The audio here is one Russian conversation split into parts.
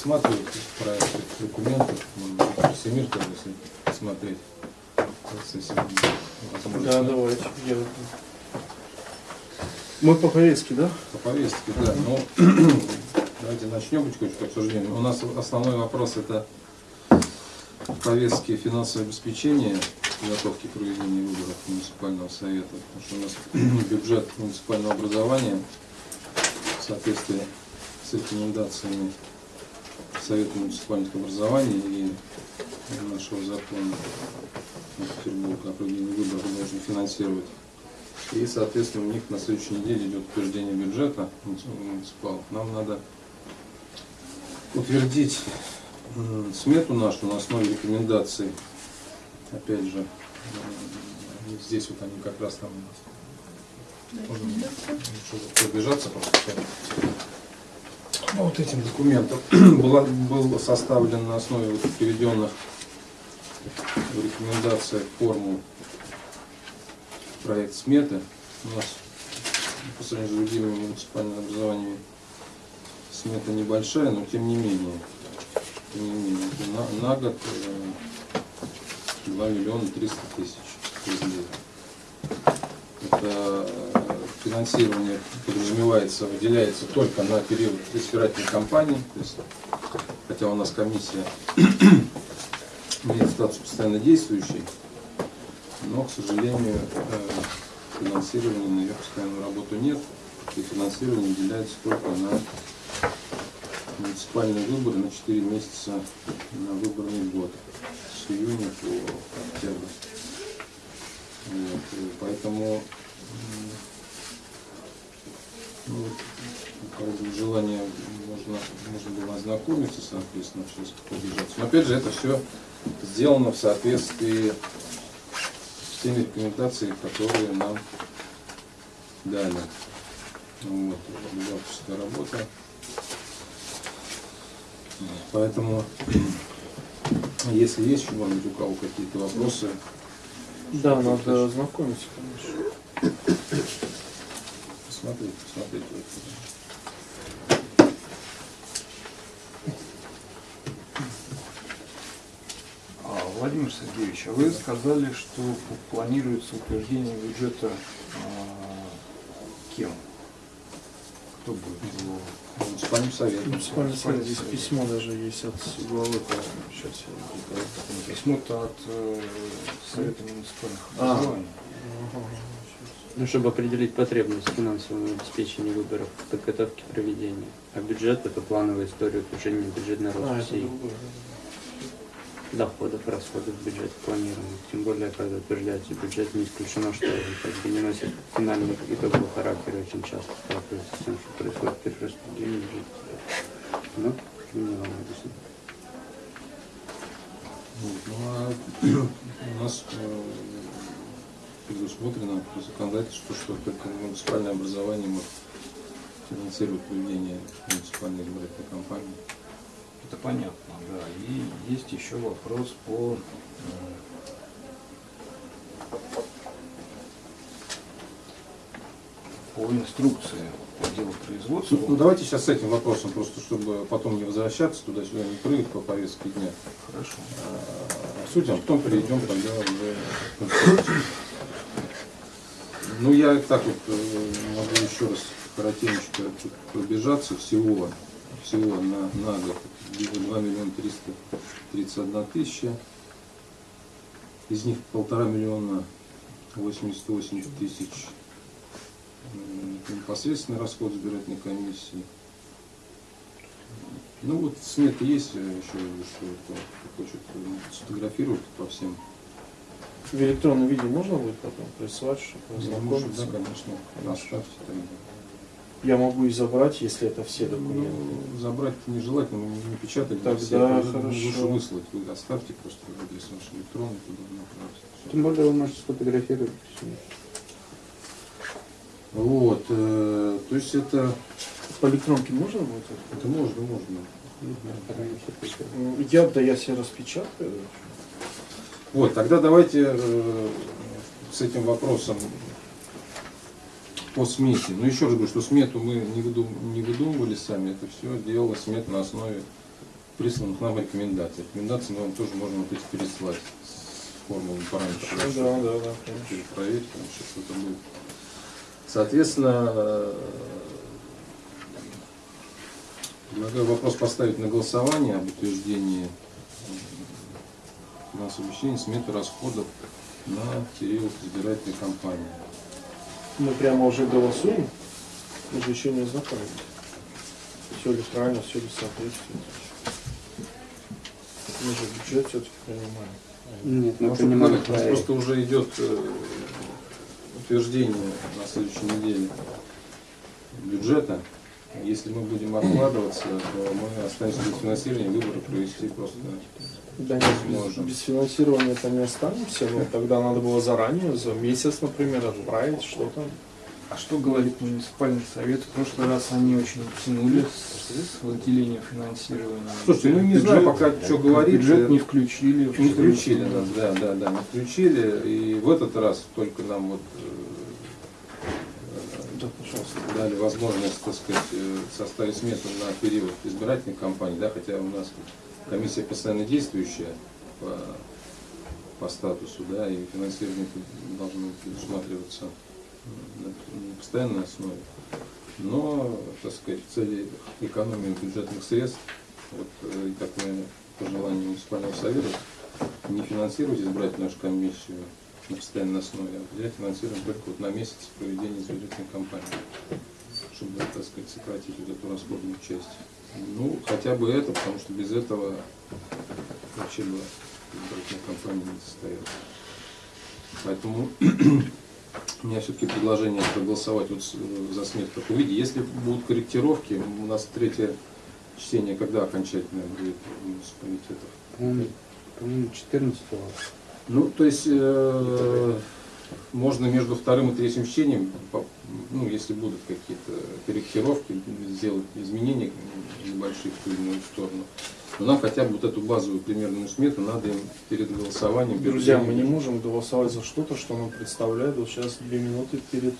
рассматривать проект документов, может быть, Семир, тоже, посмотреть. Да, давайте. Я... Мы по повестке, да? По повестке, да. Ну, давайте начнем потихонечку обсуждение. У нас основной вопрос это повестки финансового обеспечения подготовки к проведению выборов муниципального совета. Потому что у нас бюджет муниципального образования в соответствии с рекомендациями Совета муниципальных образований и нашего закона Петербурга о проведении выборов должен финансировать. И, соответственно, у них на следующей неделе идет утверждение бюджета муниципалов. Нам надо утвердить смету нашу на основе рекомендаций. Опять же, здесь вот они как раз там у нас. Можно пробежаться просто ну, вот этим документом была, был составлен на основе вот приведенных в рекомендациях проект сметы. У нас по сравнению с другими муниципальными образованиями смета небольшая, но тем не менее, тем не менее на, на год 2 э, миллиона 300 тысяч рублей. Это финансирование подразумевается, выделяется только на период избирательной кампании, то есть, хотя у нас комиссия имеет статус постоянно действующей, но, к сожалению, э, финансирования на ее постоянную работу нет, и финансирование выделяется только на муниципальные выборы на 4 месяца на выборный год, с июня по октябрь. Вот, поэтому ну, желание можно, можно было ознакомиться, соответственно, все побежать. Но опять же, это все сделано в соответствии с теми рекомендациями, которые нам дали. Вот, бухгалтерская работа. Поэтому, если есть быть, у кого какие-то вопросы. Да, надо ознакомиться, конечно. Посмотреть, посмотреть. Владимир Сергеевич, а вы сказали, что планируется утверждение бюджета а, кем? Кто будет его? Муниципальным советом. Муниципальный совет, здесь письмо даже есть от главы, сейчас я Письмо-то от э, Совета муниципальных а. образований. Ну, чтобы определить потребность финансового обеспечения выборов, подготовки проведения. А бюджет – это плановая история утверждения бюджетной а, России. Доходов, расходов бюджет планируемых. Тем более, когда утверждается бюджет, не исключено, что он как бы не носит финального итогового характера очень часто сталкивается с тем, что происходит перераспределение бюджета. Ну, не вам объясню. Ну, а у нас э, предусмотрено по законодательству, что только муниципальное образование может финансировать проведение муниципальной избирательной кампании. Это понятно, да. И есть еще вопрос по по инструкции по делу производства. Ну, давайте сейчас с этим вопросом, просто чтобы потом не возвращаться туда-сюда, не прыгать по повестке дня. Хорошо. А, обсудим, потом перейдем тогда уже Ну, я так вот э, могу еще раз коротенько пробежаться всего, всего на, на год. 2 миллиона 331 тысяча. Из них полтора миллиона 88 тысяч непосредственный расход избирательной комиссии. Ну вот смета есть еще, что кто хочет сфотографировать по всем. В электронном виде можно будет потом прислать, чтобы ознакомиться? Да, конечно. Оставьте тогда. Я могу и забрать, если это все документы. Ну, забрать нежелательно, мы не печатали. Тогда все, хорошо. Лучше выслать. Вы оставьте просто адрес ваш электронный, туда направьте. Тем более вы можете сфотографировать. Вот, э, то есть это... По электронке можно будет? Это можно, можно. Я, да я себе распечатаю. Вот, тогда давайте э, с этим вопросом по смете. Но еще раз говорю, что смету мы не, выдум, не выдумывали сами, это все делала смет на основе присланных нам рекомендаций. Рекомендации мы вам тоже можем эти переслать с формулой параметров. Ну, да, да, да. Проверить, сейчас это будет. Соответственно, предлагаю вопрос поставить на голосование об утверждении финансового обеспечения сметы расходов на период избирательной кампании. Мы прямо уже голосуем, мы же еще не ознакомились. Все ли правильно, все ли соответствует. Мы же бюджет все-таки принимаем. Нет, мы принимали у нас проект. просто уже идет э, утверждение на следующей неделе бюджета. Если мы будем откладываться, то мы останемся без финансирования, выборы провести просто Да нет, без, без финансирования это не останемся, но тогда надо было заранее, за месяц, например, отправить что-то. А что говорит муниципальный совет? В прошлый раз они очень тянули с, с выделением финансирования. Слушайте, ну не Бюджет- знаю пока, что говорить. Бюджет не включили. в Не включили 14 нас, да, да, да, не включили. И в этот раз только нам вот Да, пожалуйста. э, дали возможность, так сказать, э, составить смету на период избирательной кампании, да, хотя у нас комиссия постоянно действующая по, по статусу, да, и финансирование должно предусматриваться на постоянной основе. Но, так сказать, в цели экономии бюджетных средств, вот э, и такое пожелание муниципального совета, не финансировать избирательную комиссию на постоянной основе, а определять финансирование только вот на месяц проведения избирательной кампании, чтобы, так сказать, сократить вот эту расходную часть. Ну, хотя бы это, потому что без этого вообще бы избирательная кампания не состоялась. Поэтому у меня все-таки предложение проголосовать вот э, за смерть в таком виде. Если будут корректировки, у нас третье чтение когда окончательное будет в муниципалитетах? По-моему, по-моему, 14 Ну, то есть э, можно между вторым и третьим чтением, ну, если будут какие-то корректировки, сделать изменения небольшие в ту или иную сторону. Но нам хотя бы вот эту базовую примерную смету надо им перед голосованием. перед Друзья, мы не можем голосовать за что-то, что нам представляют вот сейчас две минуты перед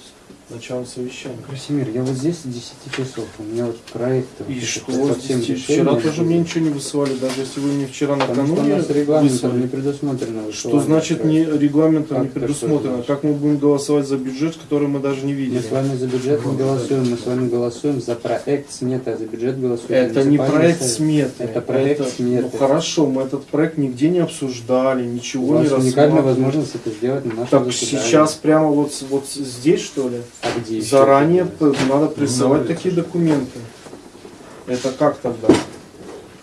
началом совещания. Красимир, я вот здесь с 10 часов, у меня вот проект И вот что по здесь? всем Вчера тоже мне ничего не высылали, даже если вы мне вчера Потому что у накануне нас регламентом не предусмотрено Что значит не регламентом не Как предусмотрено? что Как мы будем голосовать за бюджет, который мы даже не Мы видели? с вами за бюджет не голосуем, мы с вами голосуем за проект сметы, а за бюджет голосуем Это не проект сметы. Это проект сметы. Ну хорошо, мы этот проект нигде не обсуждали, У ничего вас не уникальная возможность это сделать на нашем Так заседании. сейчас прямо вот, вот здесь что ли? А где еще Заранее это п- надо присылать Ну, такие документы. Это как тогда?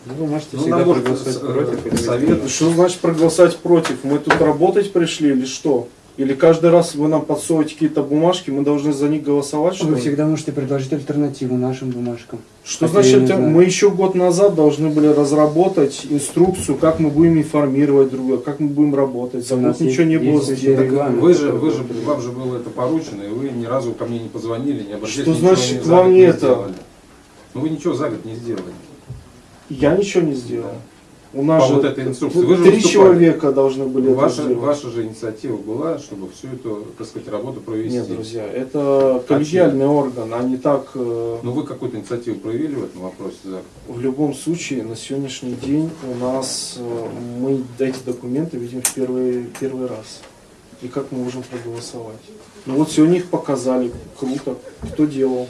Ну, вы можете Ну, всегда проголосовать с- против. э, совет-. Что значит проголосовать против? Мы тут работать пришли или что? Или каждый раз вы нам подсовываете какие-то бумажки, мы должны за них голосовать, что Вы ли? всегда можете предложить альтернативу нашим бумажкам. Что Хотя значит, знаю. мы еще год назад должны были разработать инструкцию, как мы будем информировать друг друга, как мы будем работать. За год ничего не было. Вы же, вы же, вам же было это поручено, и вы ни разу ко мне не позвонили, не обратились. Что значит вам не это? сделали. Ну вы ничего за год не сделали. Я ничего не сделал. У нас По же вот этой инструкции. Вы три человека должны были это Ваша, сделать. ваша же инициатива была, чтобы всю эту, так сказать, работу провести. Нет, друзья, это коллегиальный орган, а не так. э, Ну вы какую-то инициативу проявили в этом вопросе? Да? В любом случае, на сегодняшний день у нас э, мы эти документы видим в первый, первый раз. И как мы можем проголосовать? Ну вот сегодня их показали, круто. Кто делал?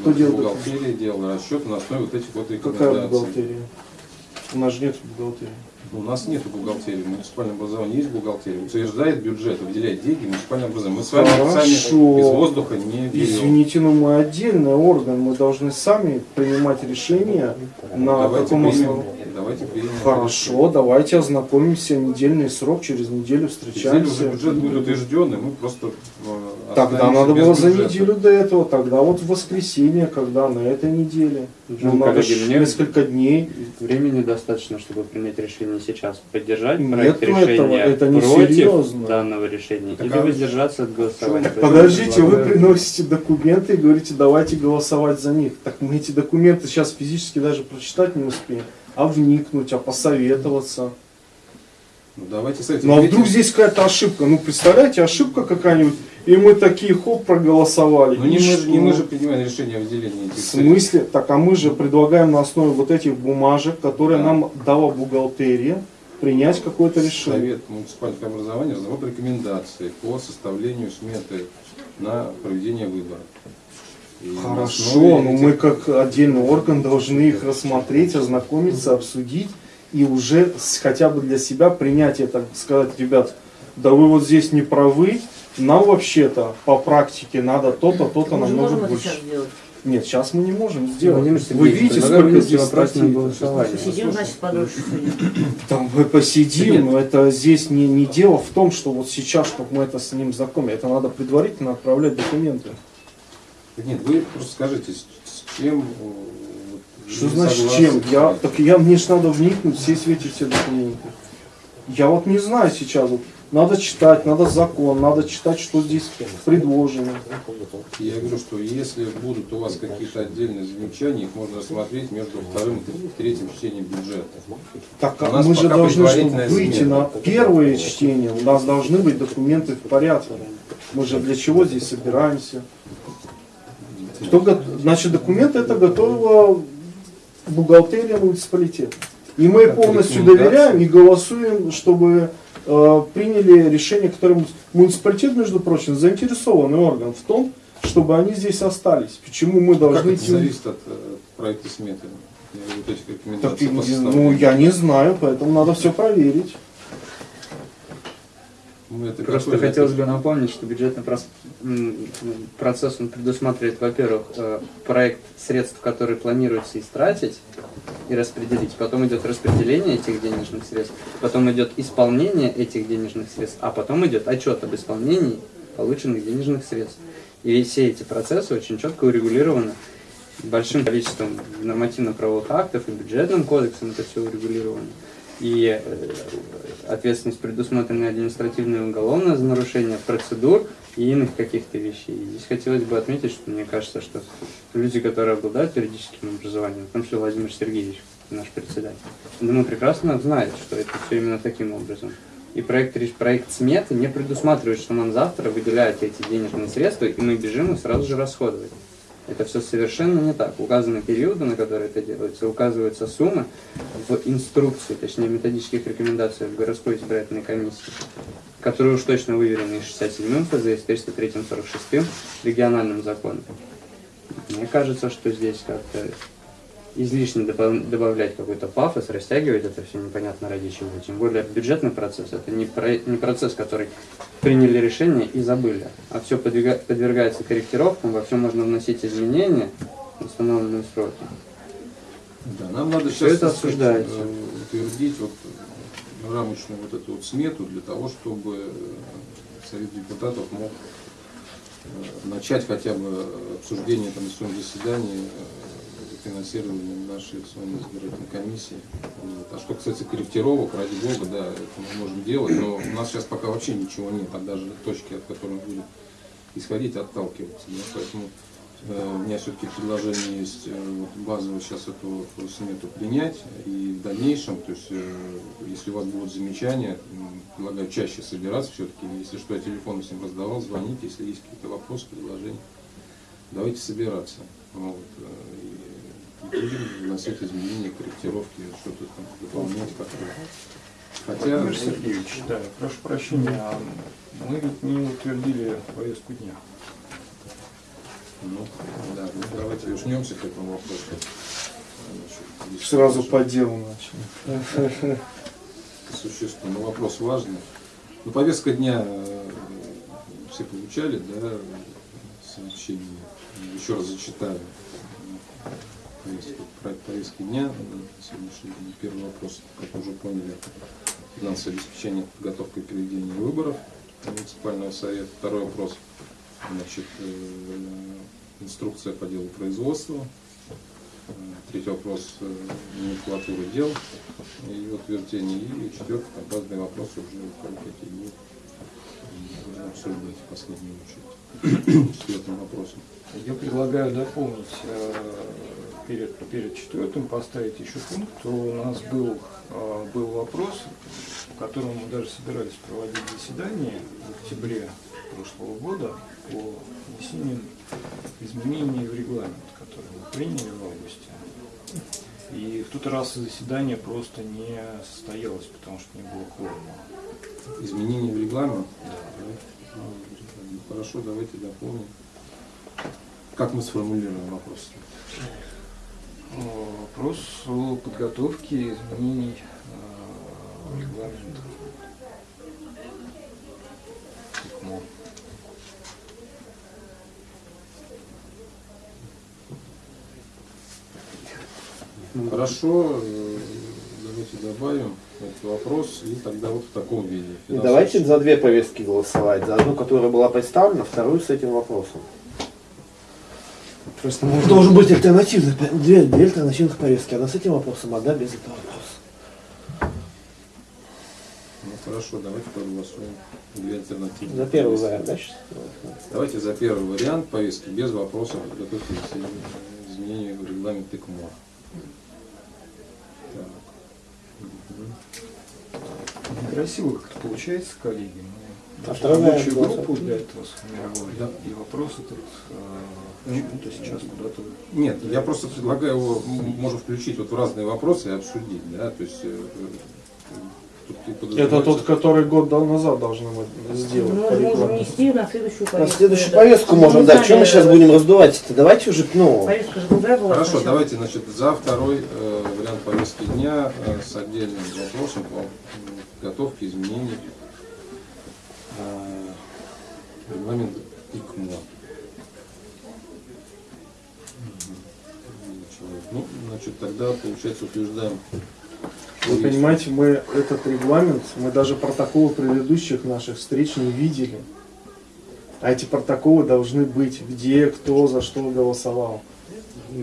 Кто делает Бухгалтерия делала расчет на основе вот этих вот Какая рекомендаций. бухгалтерия? У нас же нет бухгалтерии. У нас нет бухгалтерии, в муниципальном образовании есть бухгалтерия. Утверждает бюджет, выделяет деньги в муниципальное образование. Мы с вами Хорошо. сами из воздуха не берем. Извините, но мы отдельный орган, мы должны сами принимать решения на давайте примем, основании. давайте примем. Хорошо, давайте ознакомимся, недельный срок, через неделю Неделю встречаемся. уже бюджет будет утвержден, и мы просто э, Тогда останемся надо было за неделю до этого, тогда вот в воскресенье, когда на этой неделе. Ну, Ну, надо коллеги, мне несколько дней. времени достаточно, чтобы принять решение сейчас. Поддержать Нету проект этого, решения это не против серьезно. данного решения Так или а воздержаться от голосования. Так Подождите, вы приносите документы и говорите, давайте голосовать за них. Так мы эти документы сейчас физически даже прочитать не успеем. А вникнуть, а посоветоваться. Ну, давайте с этим Ну а вдруг здесь какая-то ошибка? Ну представляете, ошибка какая-нибудь, И мы такие, хоп, проголосовали. Ну не мы, же- не мы же принимаем решение о выделении этих В смысле? Так, а мы же предлагаем на основе вот этих бумажек, которые Да. нам дала бухгалтерия, принять какое-то решение. Совет муниципального образования разработал рекомендации по составлению сметы на проведение выборов. И Хорошо, но этих- мы как отдельный орган должны их рассмотреть, ознакомиться, обсудить и уже хотя бы для себя принять это, сказать, ребят, да вы вот здесь не правы, нам вообще-то по практике надо то-то, то-то намного можем это больше. Нет, сейчас мы не можем сделать. Владимир Вы видите, сколько здесь статей? голосование. Сидим, значит, подольше сегодня. Там мы посидим, но это здесь не, не дело в том, что вот сейчас, чтобы мы это с ним знакомы, это надо предварительно отправлять документы. Нет, вы просто скажите, с, чем... э, Что значит согласны? чем? Я, так я, мне же надо вникнуть все в эти все документы. Я вот не знаю сейчас. Вот, надо читать, надо закон, надо читать, что здесь предложено. Я говорю, что если будут у вас какие-то отдельные замечания, их можно рассмотреть между вторым и третьим чтением бюджета. Так нас мы же должны чтобы выйти смена. на первое чтение. У нас должны быть документы в порядке. Мы же для чего здесь собираемся? Кто Значит, документы это готовила бухгалтерия муниципалитета. И мы Как полностью доверяем и голосуем, чтобы приняли решение, которое муни- муниципалитет, между прочим, заинтересованный орган в том, чтобы они здесь остались. Почему мы Как должны это идти? зависит от э, проекта сметы? Так, ну, я не знаю, поэтому надо все проверить. Мы это Просто готовили. хотелось бы напомнить, что бюджетный процесс он предусматривает, во-первых, э, проект средств, которые планируется истратить и распределить. Потом идет распределение этих денежных средств, потом идет исполнение этих денежных средств, а потом идет отчет об исполнении полученных денежных средств. И все эти процессы очень четко урегулированы большим количеством нормативно-правовых актов и бюджетным кодексом это все урегулировано. И э, ответственность предусмотрена административная и уголовная за нарушение процедур и иных каких-то вещей. И здесь хотелось бы отметить, что мне кажется, что люди, которые обладают юридическим образованием, в том числе Владимир Сергеевич, наш председатель, думаю, прекрасно знает, что это все именно таким образом. И проект, проект сметы не предусматривает, что нам завтра выделяют эти денежные средства, и мы бежим их сразу же расходовать. Это все совершенно не так. Указаны периоды, на которые это делается, указываются суммы в инструкции, точнее методических рекомендациях городской избирательной комиссии, которые уж точно выверены и 67-м ФЗ, и 303-м, 46-м региональным законом. Мне кажется, что здесь как-то излишне добав- добавлять какой-то пафос, растягивать это все непонятно ради чего. Тем более бюджетный процесс это не, про- не процесс, который приняли решение и забыли, а все подвергается корректировкам, во все можно вносить изменения в установленные сроки. Да, нам надо сейчас это обсуждается. утвердить вот э, рамочную вот эту вот смету для того, чтобы э, Совет депутатов мог э, начать хотя бы обсуждение там, на своем заседании финансирования нашей с вами избирательной комиссии. Вот. А что касается корректировок, ради бога, да, это мы можем делать, но у нас сейчас пока вообще ничего нет, а даже точки, от которой мы будем исходить, отталкиваться. Да? Поэтому э, у меня все-таки предложение есть э, базово сейчас эту смету принять и в дальнейшем, то есть э, если у вас будут замечания, предлагаю чаще собираться все-таки, если что, я телефон всем раздавал, звоните, если есть какие-то вопросы, предложения, давайте собираться. Вот, э, и вносить изменения, корректировки, что-то там дополнять как-то. Хотя, Владимир Сергеевич, да, прошу прощения, а мы ведь не утвердили повестку дня. ну, да, ну, давайте вернемся к этому вопросу. Значит, Сразу по делу начали. Существенно, но вопрос важный. Ну, повестка дня э, все получали, да, сообщение. Еще раз зачитаю повестку, проект повестки дня на сегодняшний день. Первый вопрос, как уже поняли, финансовое обеспечение подготовкой к проведению выборов муниципального совета. Второй вопрос, значит, э, инструкция по делу производства. Э, Третий вопрос, э, номенклатура дел и утверждение. И четвертый, там разные вопросы уже какие будут обсуждать в последнюю очередь. Четвертым вопросом. Я предлагаю дополнить э, перед, перед четвертым, поставить еще пункт. У нас был, э, был вопрос, по которому мы даже собирались проводить заседание в октябре прошлого года по внесению изменений в регламент, который мы приняли в августе. И в тот раз заседание просто не состоялось, потому что не было кворума. Изменения в регламент. Да. Ну, Хорошо, давайте дополним. Как мы сформулируем вопрос? Вопрос о подготовке изменений э, в регламент. ИКМО. Хорошо, э, давайте добавим этот вопрос и тогда вот в таком виде. И давайте за две повестки голосовать. За одну, которая была представлена, вторую с этим вопросом. Просто можно... Должен быть альтернативный, две, две альтернативных повестки. Одна с этим вопросом, одна без этого вопроса. Ну хорошо, давайте проголосуем. Две альтернативы. За первый вариант, да, сейчас? Давайте за первый вариант повестки без вопросов подготовки изменений в регламент ИКМО. Так. Некрасиво как-то получается, коллеги. Мы А рабочую группу для этого сформировали. Да. И вопрос этот э, почему-то сейчас куда-то... Нет, я просто предлагаю его, м, можем включить вот в разные вопросы и обсудить, да, то есть э, э, Это тот, который год назад должны мы сделать. Мы по можем внести на следующую повестку. На следующую Да. повестку Мы можем дать. Чем мы сейчас будем раздувать это? Давайте уже, ну, Повестка же другая была. Хорошо, сначала. давайте, значит, за второй э, вариант повестки дня э, с отдельным вопросом по подготовке изменений э, регламента ИКМО. Мгм. Человек. Ну, значит, тогда, получается, утверждаем. Вы понимаете, мы этот регламент, мы даже протоколы предыдущих наших встреч не видели. А эти протоколы должны быть, где, кто, за что голосовал.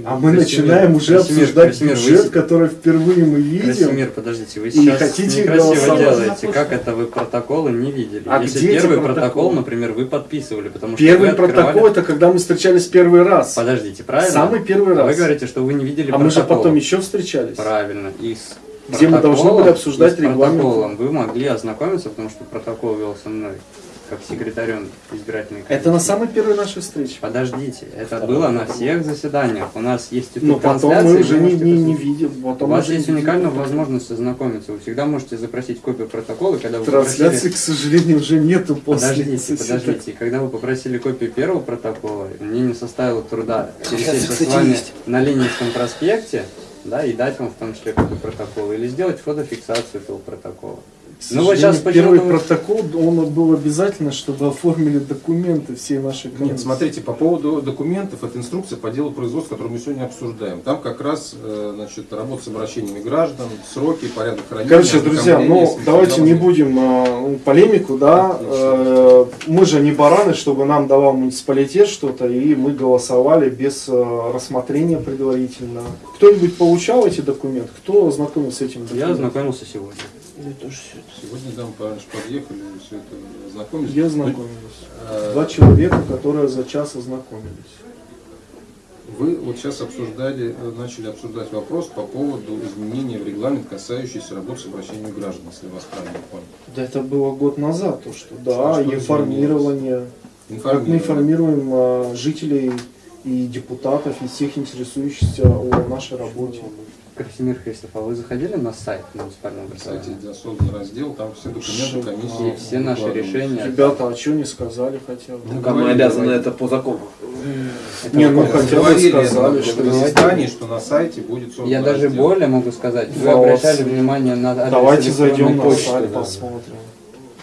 А мы Красимир, начинаем уже Красимир, обсуждать Красимир, вы бюджет, с- который впервые мы видим. Красимир, подождите, вы И сейчас хотите некрасиво делаете. Как это вы протоколы не видели? А Если где первый протоколы? протокол, например, вы подписывали, потому что Первый вы открывали- протокол это когда мы встречались первый раз. Подождите, правильно? Самый первый раз. Вы говорите, что вы не видели а мы же потом еще встречались. Правильно. И с Где мы должны были обсуждать и регламент. протоколом вы могли ознакомиться, потому что протокол вел со мной, как секретарем избирательной комиссии. Это на самой первой нашей встрече. Подождите, это было на всех заседаниях. У нас есть Но потом мы трансляции, уже не, не, не видим. У Потом вас уже есть уникальная видим. возможность ознакомиться. Вы всегда можете запросить копию протокола, когда вы Трансляции, попросили... к сожалению, уже нету после Подождите, заседания. подождите. Когда вы попросили копию первого протокола, мне не составило труда пересечься с вами есть. на Ленинском проспекте, да, и дать вам в том числе копию протокола, или сделать фотофиксацию этого протокола. Ну вот сейчас первый почему-то вы- протокол, он был обязательно, чтобы оформили документы всей нашей комиссии. Нет, смотрите, по поводу документов, это инструкция по делу производства, которую мы сегодня обсуждаем. Там как раз э, значит, работа с обращениями граждан, сроки, порядок хранения. Короче, друзья, ну давайте не будем а, ну, полемику, да. Э, мы же не бараны, чтобы нам давал муниципалитет что-то, и мы голосовали без э, рассмотрения предварительно. Кто-нибудь получал эти документы? Кто ознакомился с этим Я документом? ознакомился сегодня. Я тоже всё это. Сегодня, да, мы подъехали, все это ознакомились. Я ознакомились. Э, Два человека, которые за час ознакомились. Вы вот сейчас обсуждали, э, начали обсуждать вопрос по поводу изменения в регламент, касающийся работы с обращениями граждан, если вас правильно понял. Да это было год назад, то что, А да, что информирование. Как мы информируем а, жителей и депутатов, и всех интересующихся о нашей работе. Красимир Христов, а вы заходили на сайт муниципального На сайте образования? где создан раздел, там все документы комиссии. И все наши решения. Ребята, а что не сказали хотя бы? Ну, Как мы обязаны это по закону. Это Не, ну хотя бы сказали, что на заседании, что на сайте будет создан Я даже раздел. более могу сказать. Вы обращали внимание на адрес Давайте зайдем на сайт, да. посмотрим.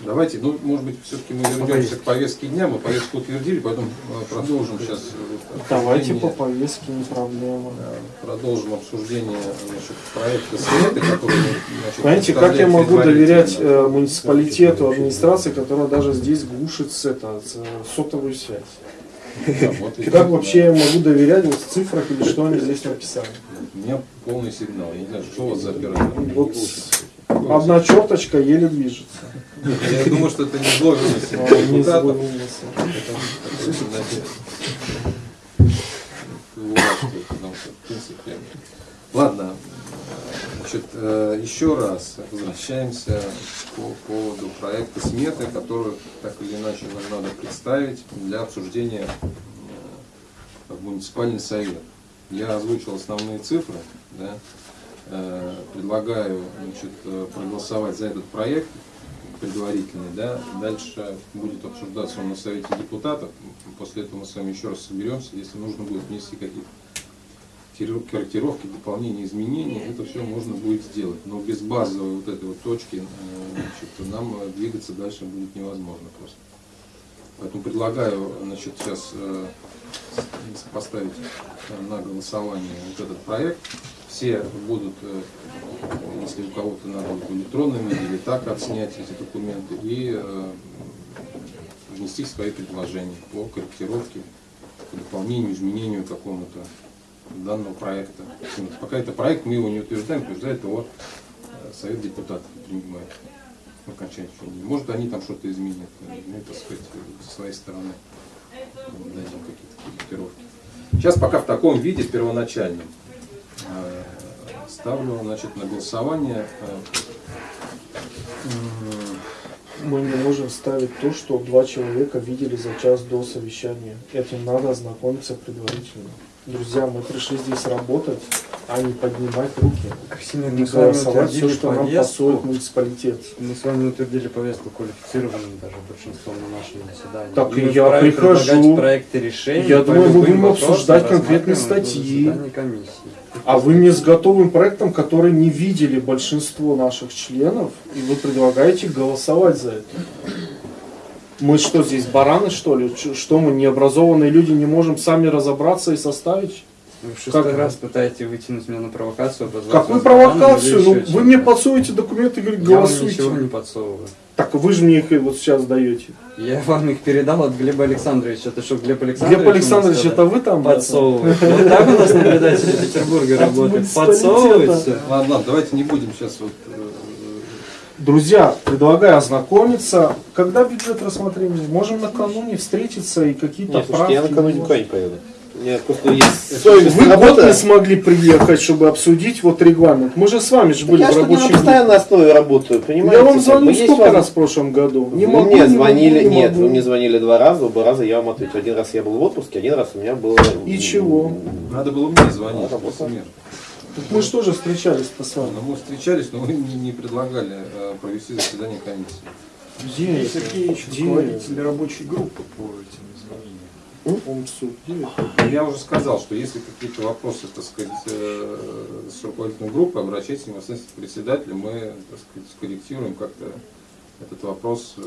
Давайте, ну, может быть, все-таки мы вернемся к повестке дня. Мы повестку утвердили, потом э, продолжим сейчас. Давайте по повестке, не проблема. Продолжим обсуждение значит, проекта Совета, который значит, Понимаете, как я могу доверять э, муниципалитету, администрации, которая даже здесь глушит с это, с, э, сотовую связь? Да, вот и- Как вообще я могу доверять вот в цифрах или что они здесь написали? У меня полный сигнал. Я не знаю, что у вас за оператор. Вот одна черточка еле движется. Я думаю, что это не должность А, не депутатов. сдвинулся. Это, значит, властвует, потому что, в принципе. Ладно, Значит, э, еще раз возвращаемся по поводу проекта сметы, которую так или иначе нам надо представить для обсуждения э, в муниципальный совет. Я озвучил основные цифры, да, Э, предлагаю значит, проголосовать за этот проект предварительный, да, дальше будет обсуждаться он на совете депутатов, после этого мы с вами еще раз соберемся, если нужно будет внести какие-то корректировки, дополнения, изменения, это все можно будет сделать. Но без базовой вот этой вот точки э, значит, нам э, двигаться дальше будет невозможно просто. Поэтому предлагаю значит, сейчас э, поставить на голосование вот этот проект. Все будут, если у кого-то надо будет виде или так отснять эти документы и внести свои предложения по корректировке, по дополнению, изменению какому-то данного проекта. Пока это проект, мы его не утверждаем, утверждает его э, Совет депутатов принимает виде. Может, они там что-то изменят, э, мы, так сказать, со своей стороны дадим какие-то корректировки. Сейчас пока в таком виде, первоначальном, э, ставлю значит, на голосование э, Мы не можем ставить то, что два человека видели за час до совещания. Этим надо ознакомиться предварительно. Друзья, мы пришли здесь работать, а не поднимать руки. Красимир, Не мы с вами все, что нам пасует муниципалитет. Мы с вами утвердили повестку квалифицированным даже большинством на нашем заседании. Так И я прихожу. проекты решений. Я думаю, мы будем обсуждать конкретные статьи. А вы мне с готовым проектом, который не видели большинство наших членов, и вы предлагаете голосовать за это. Мы что здесь, бараны что ли? Что мы, необразованные люди, не можем сами разобраться и составить? Вы в шестой Как? раз пытаетесь вытянуть меня на провокацию. обозвать Какую провокацию? Ну, вы мне подсуете документы говорите, Я вам голосуйте. ничего не подсовываю. Так вы же мне их вот сейчас даете. Я вам их передал от Глеба Александровича. Это что, Глеб Александрович? Глеб Александрович, это вы там? подсовывает. Вот так у нас наблюдатель Петербурга От работает. муниципалитета. Подсовывает всё. Ладно, давайте не будем сейчас вот Друзья, предлагаю ознакомиться. Когда бюджет рассмотрения? Можем накануне встретиться и какие-то Нет, слушайте, я правки. накануне никуда не поеду. У меня просто есть совесть Вы год работа. не смогли приехать, чтобы обсудить вот регламент. Мы же с вами же Так были я в на рабочем группе. постоянной основе работаю, понимаете? Я вам есть сколько раз в прошлом году? Не вы могу, мне не звонили, могу, не нет, могу. вы мне звонили два раза, оба раза я вам ответил. Один раз я был в отпуске, один раз у меня было... И чего? Надо было мне звонить, А. Так мы же тоже встречались-то с вами. Но мы встречались, но вы не, не предлагали э, провести заседание комиссии. Где Сергей это? Сергеевич, Где руководитель рабочей группы по этим изменениям. Это? Я уже сказал, что если какие-то вопросы, так сказать, э, с руководителем группы, обращайтесь непосредственно к председателю, мы, так сказать, скорректируем как-то этот вопрос, э,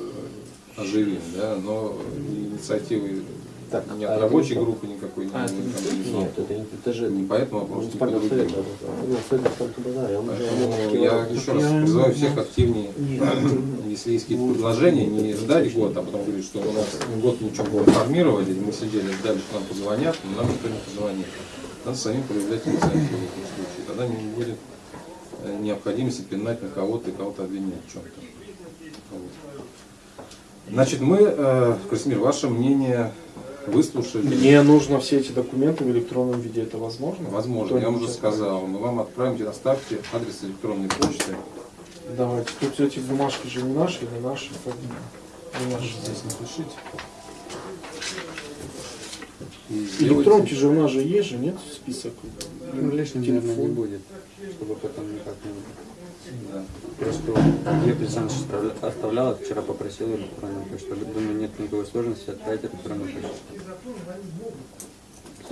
оживим, да, но инициативы Так, ни а рабочей группы никакой А, не не не Нет, это не это же Не по этому вопросу, не по муниципального совета. Я Поэтому еще раз призываю всех активнее, Нет, если есть какие-то предложения, не ждать год, а потом говорить, что у нас год ничего не информировали, мы сидели, ждали, что нам позвонят, но нам никто не позвонит. Надо самим проявлять инициативу в этом случае. Тогда не будет э, необходимости пинать на кого-то и кого-то обвинять в чем-то. Вот. Значит, мы, э, Красимир, ваше мнение выслушали. Мне нужно все эти документы в электронном виде. Это возможно? Возможно, я вам уже сказал. Мы вам отправим, оставьте адрес электронной почты. Давайте. Тут эти бумажки же не наши, не наши. поэтому Не наши. Здесь напишите. Электронки же у нас же есть же, нет список? Ну, лишним, наверное, не Телефон. будет, чтобы потом никак не... Да. Просто Глеб Александрович оставля- оставлял, а вчера попросил электронную почту. Думаю, нет никакой сложности отправить электронную почту.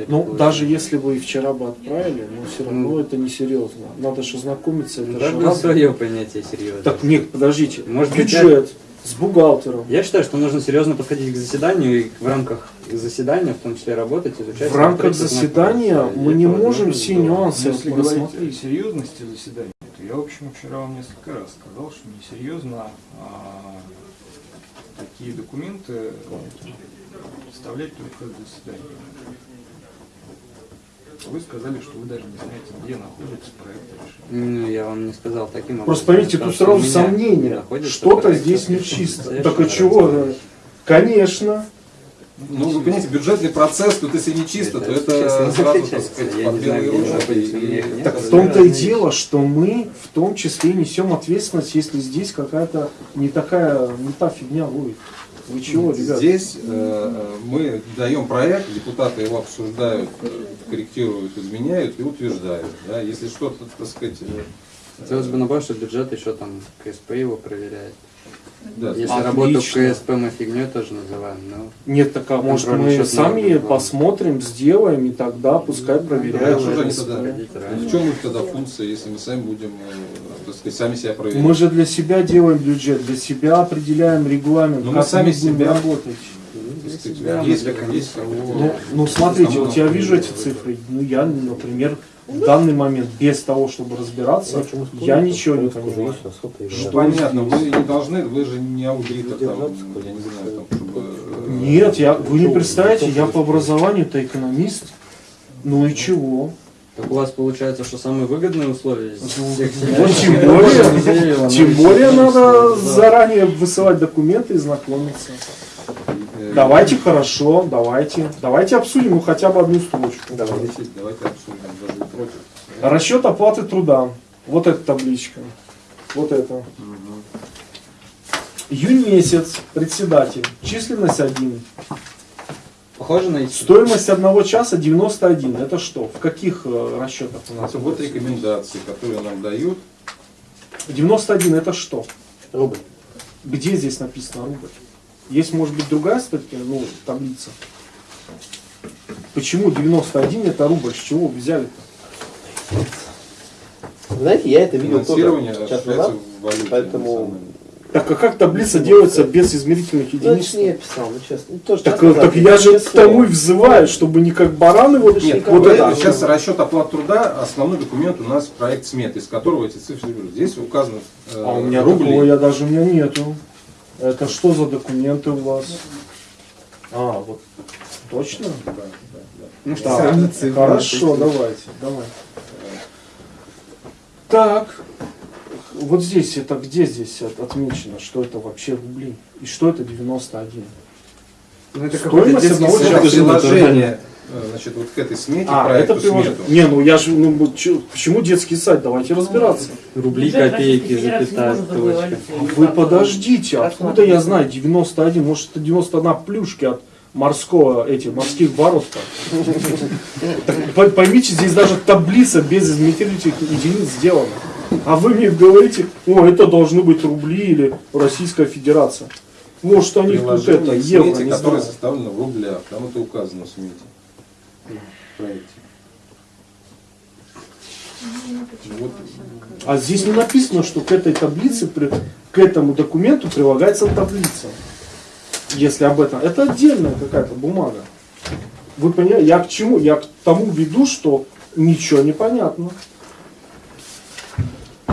Ну, даже если вы вчера бы отправили, но все равно Ну. это несерьезно. Надо же знакомиться. Это же Каждое раз- свое понятие серьезно. Так, нет, подождите. Может быть, Бюджет с бухгалтером. Я считаю, что нужно серьезно подходить к заседанию и в рамках заседания, в том числе работать, изучать. В рамках заседания мы не можем все нюансы Но если говорить о серьезности заседания, я, в общем, вчера вам несколько раз сказал, что несерьезно а, такие документы представлять только в заседании. Вы сказали, что вы даже не знаете, где находится проект решения. Ну, я вам не сказал таким образом. Просто поймите, тут сразу сомнения. Что-то здесь нечисто. Так а чего? Конечно. Ну, вы понимаете, бюджетный процесс, тут если не чисто, то Это, это честно, сразу, так сказать, под белые ручки. Так в том-то и дело, что мы в том числе несем ответственность, если здесь какая-то не такая, не та фигня будет. Вы чего, ребят? Здесь э, э, мы даем проект, депутаты его обсуждают, э, корректируют, изменяют и утверждают. Да? Если что-то, так сказать, э, Хотелось бы добавить, что бюджет еще там КСП его проверяет. Да, Если Отлично. работу в КСП мы фигней тоже называем, но Нет, так а может мы сами да. посмотрим, сделаем, и тогда пускай А проверяют. они КСП. тогда? раньше. в чем их тогда функция, если мы сами будем, э, так сказать, сами себя проверять? Мы же для себя делаем бюджет, для себя определяем регламент, Ну, мы как сами мы будем себя- работать. Есть, для есть кого- Ну, ну смотрите, вот я вижу эти цифры, ну я, например, в данный момент без того, чтобы разбираться, я ничего не понимаю. Ну, Что понятно, здесь? вы не должны, вы же не аудитор, там, я не знаю, там, чтобы... э, Нет, я, вы не представляете, я по образованию-то экономист. Ну и чего? Так у вас получается, что самые выгодные условия всех Вот тем более, тем более надо заранее высылать документы и знакомиться. э, Давайте хорошо, давайте. Давайте обсудим ну, хотя бы одну строчку. Давайте, давайте обсудим, против. Расчет оплаты труда. Вот эта табличка. Вот это. Июнь месяц, председатель. Численность 1. Похоже на эти? Стоимость одного часа 91. Это что? В каких э, расчетах у нас? Вот рекомендации, которые нам дают. 91 это что? Рубль. Где здесь написано рубль? Есть, может быть, другая статья, ну, таблица. Почему 91 это рубль? С чего вы взяли? Знаете, я это видел тоже Финансирование час осуществляется назад, валюте. поэтому... Так а как таблица делается без измерительных Ну, это единиц? не я писал, ну честно. Ну, тоже Так, назад, так я же к тому и взываю, чтобы не как бараны вот, Нет, вот вот это. сейчас расчет оплат труда, основной документ у нас проект сметы, из которого эти цифры берут. Здесь указано э, А у меня рубли. такого я даже у меня нету. Это что за документы у вас? А, вот точно? Да, да, да. Ну что, цифры, хорошо, давайте, давай. Так, вот здесь это где здесь от- отмечено, что это вообще рубли и что это 91? Ну, это Стоимость одного часа. Приложение, э, значит, вот к этой смете, А, проекту это приложение. смету. Не, ну я же, ну почему детский сайт? Давайте разбираться. Рубли, Бюджет копейки, запятая, точка. Вы подождите, откуда я знаю 91? Может это 91 плюшки от морского, этих морских по- Поймите, здесь даже таблица без измерительных единиц сделана. А вы мне говорите, о, это должны быть рубли или Российская Федерация. Может, у них тут это, евро, не знаю. составлено в рублях. Там это указано в проекте. Вот. А здесь не написано, что к этой таблице, к этому документу прилагается таблица. Если об этом. Это отдельная какая-то бумага. Вы понимаете, я к чему? Я к тому веду, что ничего не понятно.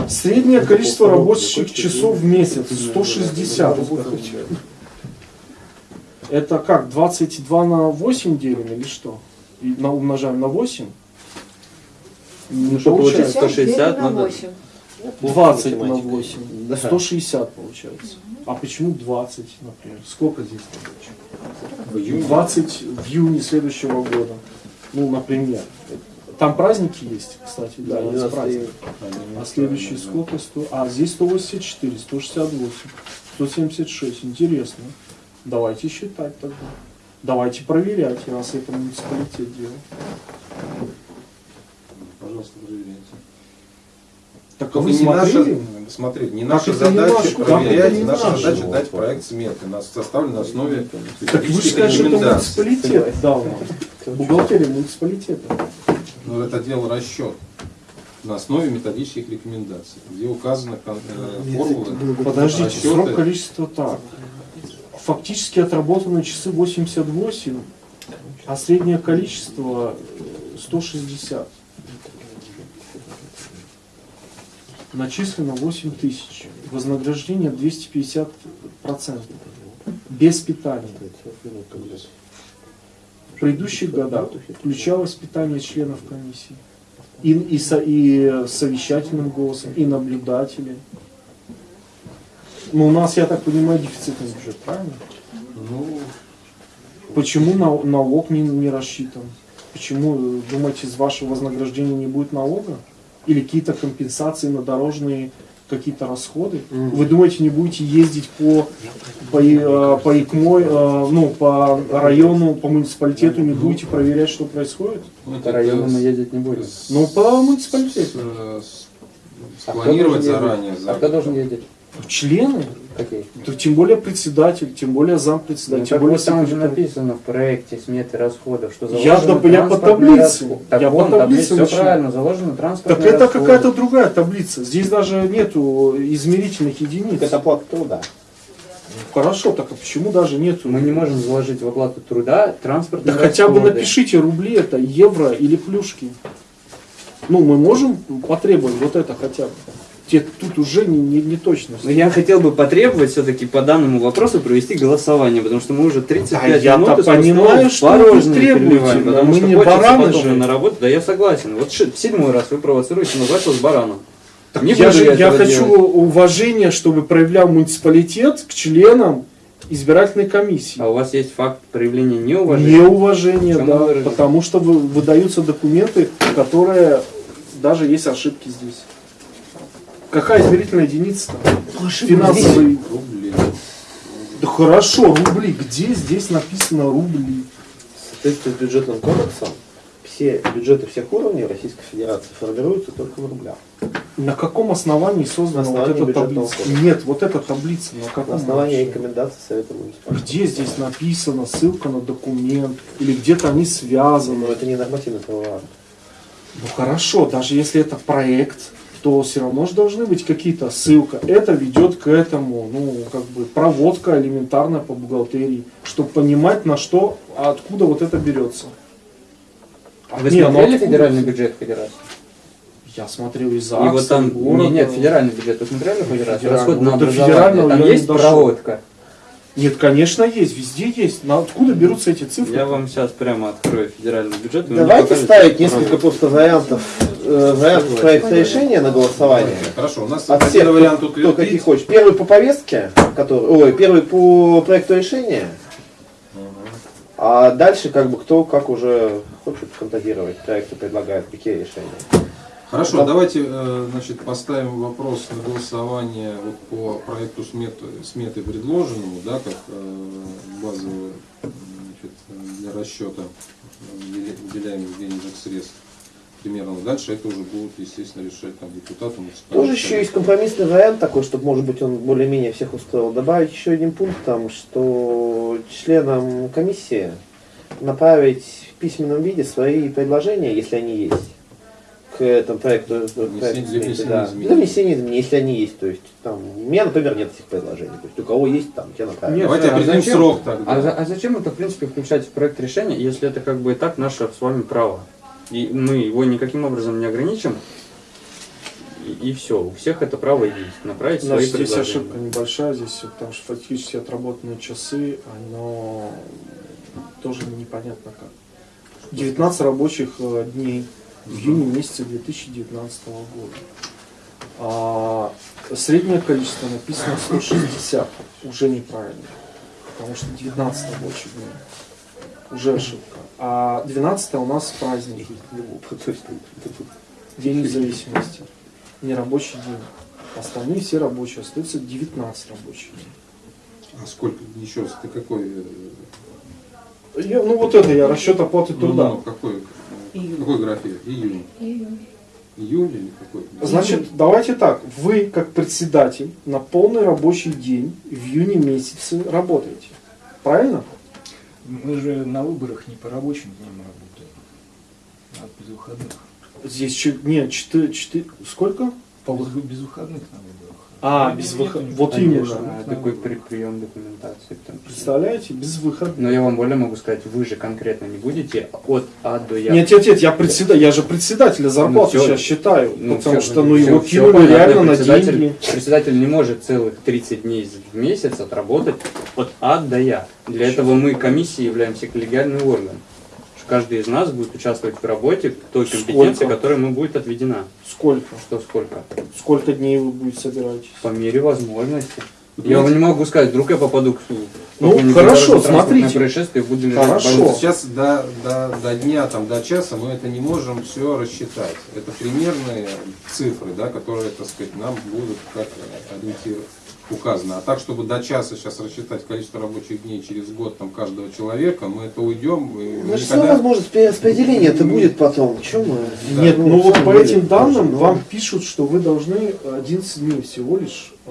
Среднее количество рабочих часов в месяц 160. Это как, 22 на 8 делим или что? И на, умножаем на 8? Не Ну, чтобы получить получается. 160, надо... 20 на Математика. 8. Да. 160 получается. А почему 20, например? Сколько здесь? В июне. 20 в июне следующего года. Ну, например. Там праздники есть, кстати, да, есть 12 праздник. А следующий сколько? 100? А здесь 184, 168, 176. Интересно. Давайте считать тогда. Давайте проверять, раз это муниципалитет делает. Пожалуйста, проверяйте. Так а вы не наша, смотрели? не наша задача проверять, не наша наш? задача дать проект сметы. У нас составлен на основе Так вы же методических скажете, что это муниципалитет дал нам. Бухгалтерия муниципалитета. Но это дело расчет на основе методических рекомендаций, где указаны э, формулы. Подождите, расчеты. срок количества так. Фактически отработанные часы 88, а среднее количество э, 160. Начислено 8 тысяч. Вознаграждение 250 процентов. Без питания. В предыдущих годах включалось питание членов комиссии. И, и, со- и совещательным голосом, и наблюдатели. Ну, у нас, я так понимаю, дефицитный бюджет, правильно? Ну, почему на- налог не, не рассчитан? Почему, э, думаете, из вашего вознаграждения не будет налога? Или какие-то компенсации на дорожные какие-то расходы? Вы думаете, не будете ездить по, по, э, по ИКМО, э, ну, по району, по муниципалитету, не будете проверять, что происходит? Ну, По району мы ездить не будем. Ну, по муниципалитету. с- с- А Спланировать заранее. А кто должен ездить? Члены? Какие? То тем более председатель, тем более Ну, зампредседатель, тем так более там же написано в проекте сметы расходов, что Я заложено да- я по таблице. расходы. Так Я по вон, таблице все начинаю. правильно, заложено Так транспортные это расходы. какая-то другая таблица. Здесь даже нету измерительных единиц. Это оплата труда. Хорошо, так а почему даже нету? Мы не можем заложить в оплату труда Да транспортные хотя бы расходы. напишите рубли это, евро или плюшки. Ну, мы можем потребовать вот это хотя бы. Те, тут уже не, не, не точность. Но я хотел бы потребовать все-таки по данному вопросу провести голосование, потому что мы уже 35 Да, минут из понимаю, что вы требуете, потому мы что не бараны же. на работу. Да я согласен. Вот в седьмой раз вы провоцируете назвать вас бараном. Так Не я же я я хочу делать. уважения, чтобы проявлял муниципалитет к членам избирательной комиссии. А у вас есть факт проявления неуважения? Неуважение, Чему да, потому что вы- выдаются документы, которые даже есть ошибки здесь. Какая измерительная единица? Финансовый. Рубли. Да хорошо, рубли. Где здесь написано рубли? В соответствии с бюджетным кодексом все бюджеты всех уровней Российской Федерации формируются только в рублях. На каком основании создана На вот основании эта бюджетного таблица? кодекса. Нет, вот эта таблица. На каком На основании вообще? рекомендаций Совета муниципалитета. Где здесь написано ссылка на документ? Или где-то они связаны? Но это не нормативный правовой акт. Ну хорошо, даже если это проект, то все равно же должны быть какие-то ссылка. Это ведет к этому, ну, как бы проводка элементарная по бухгалтерии, чтобы понимать, на что, откуда вот это берется. А Вы Не, ну смотрели откуда? федеральный бюджет хоть раз? Я смотрел из И вот там, не, нет, федеральный бюджет, вы смотрели хоть раз? Расход на Вот до образование. Там есть проводка? Нет, конечно, есть, везде есть. Но откуда берутся эти цифры? Я вам сейчас прямо открою федеральный бюджет. Давайте ставить несколько просто вариантов, э, вариантов проекта решения на голосование. Хорошо, у нас От один всех, вариант кто, кто какие хочет. Первый по повестке, который, ой, первый по проекту решения, а дальше как бы кто как уже хочет фантазировать, проекты предлагает, какие решения. Хорошо, Да. давайте э, значит, поставим вопрос на голосование вот по проекту сметы, сметы предложенному, да, как э, базовую значит, для расчета выделя- выделяемых денежных средств. Примерно дальше это уже будут, естественно, решать там депутаты. Тоже еще есть компромиссный вариант такой, чтобы, может быть, он более-менее всех устроил. Добавить еще один пункт там, что членам комиссии направить в письменном виде свои предложения, если они есть, к этому проекту. э, проекту для сметы, внесения да. изменений. Для внесения изменений, если они есть. То есть, там, у меня, например, нет этих предложений. То есть, у кого есть, там, те направить. Нет, Давайте а определим зачем? срок тогда. А, а зачем это, в принципе, включать в проект решения, если это как бы и так наше с вами право? И мы его никаким образом не ограничим. И, все, у всех это право есть, направить свои Значит, здесь предложения. ошибка небольшая, здесь потому что фактически отработанные часы, оно тоже непонятно как. 19 рабочих э, дней в июне месяце 2019 года. А среднее количество написано 160, уже неправильно, потому что 19 рабочих дней, уже ошибка. А 12 у нас праздник, есть, День независимости, не рабочий день. Остальные все рабочие, остается 19 рабочих дней. А сколько еще раз? Ты какой? э, Я- ну вот это я расчет оплаты ну, труда. ну, какой? э, Июнь. Какой график? Июнь. Июль или какой? Значит, давайте так. Вы, как председатель, на полный рабочий день в июне месяце работаете. Правильно? Мы же на выборах не по рабочим дням работаем, а без выходных. Здесь чё- нет, 4, 4, сколько? По Без, без выходных на выборах. А, Нет, без выходных. Вот именно. А, такой при, прием документации. числе. Представляете? Без выходных. Но я вам более могу сказать, вы же конкретно не будете от А до Я. Нет, нет, нет, я председатель, я же председателя зарплату Ну, сейчас считаю, Ну, потому всё, что ну всё- его кинули реально на деньги. Председатель не может целых 30 дней в месяц отработать от А до Я. Для этого мы комиссией являемся коллегиальным органом. Каждый из нас будет участвовать в работе той компетенции, Сколько? которая ему будет отведена. Сколько? Что сколько? Сколько дней вы будете собираетесь? По мере возможности. Я вам не могу сказать, вдруг я попаду к Ну, хорошо, смотрите. происшествие лежать Хорошо. Сейчас до, до, до дня, там, до часа мы это не можем все рассчитать. Это примерные цифры, да, которые, так сказать, нам будут как ориентир указано. А так, чтобы до часа сейчас рассчитать количество рабочих дней через год там, каждого человека, мы это уйдем. и Ну, что никогда- возможность перераспределения это будет потом. Чем мы? Да. Нет, ну вот всё по этим данным тоже, вам да. пишут, что вы должны 11 дней всего лишь, э,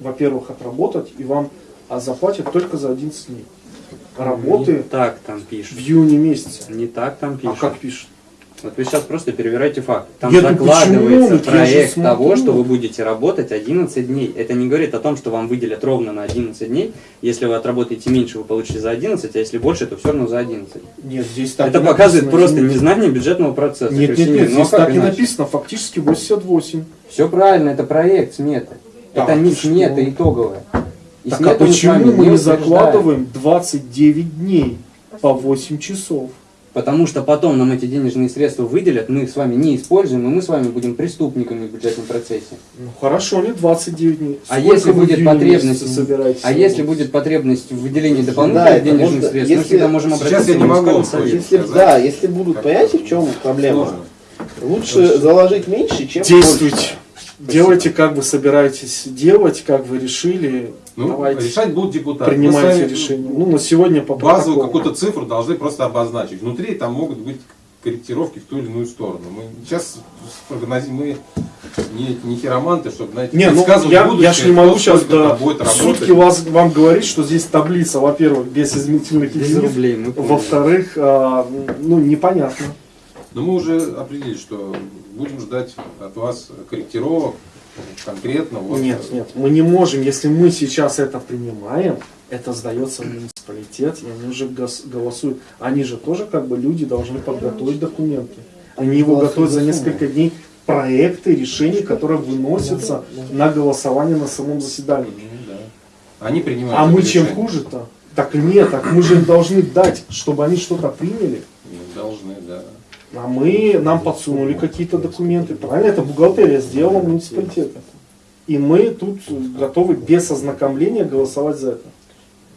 во-первых, отработать, и вам а заплатят только за 11 дней. Не Работы так там в пишут. июне месяце. Не так там А пишут. как пишут? Вот вы сейчас просто перевираете факт. Там Нет, почему? закладывается я же проект того, что вы будете работать 11 дней. Это не говорит о том, что вам выделят ровно на 11 дней. Если вы отработаете меньше, вы получите за 11, а если больше, то все равно за 11. Нет, здесь так Это и показывает написано, просто извините. незнание бюджетного процесса. Нет, нет, нет, Ну, здесь так и написано, фактически 88. Все правильно, это проект сметы. Так, это не смета итоговая. И Так а мы почему мы не закладываем 29 дней по 8 часов? Потому что потом нам эти денежные средства выделят, мы их с вами не используем, и мы с вами будем преступниками в бюджетном процессе. Ну хорошо, не 29 дней. А Сколько если вы в будет потребность, а если будет потребность в выделении Да, дополнительных это денежных можно- средств, мы если- всегда можем Сейчас обратиться я в не могу точно Если, да, если будут, понимаете, в чем проблема? Сложно. Лучше заложить меньше, чем Действуйте. больше. Делайте, как вы собираетесь делать, как вы решили. Ну, Давайте. решать будут депутаты. Принимайте сами решение. Ну, на сегодня по Базовую какую-то цифру должны просто обозначить. Внутри там могут быть корректировки в ту или иную сторону. Мы сейчас мы не, не хироманты, чтобы, знаете, Не, ну я, будущее, я ж не могу сейчас до будет сутки вас, вам говорить, что здесь таблица, во-первых, без изменительных единиц, поняли. во-вторых, а, ну, непонятно. Но мы уже определили, что будем ждать от вас корректировок конкретно. Вот, Нет, нет, мы не можем, если мы сейчас это принимаем, это сдается в муниципалитет, и они уже голосуют. Они же тоже как бы люди должны подготовить документы. Они его готовят за несколько дней проекты, решения, которые выносятся на голосование на самом заседании. Да. Они принимают А мы чем хуже-то? Так нет, так мы же им должны дать, чтобы они что-то приняли. А мы, нам подсунули какие-то документы. Правильно, это бухгалтерия сделала муниципалитета. И мы тут готовы без ознакомления голосовать за это.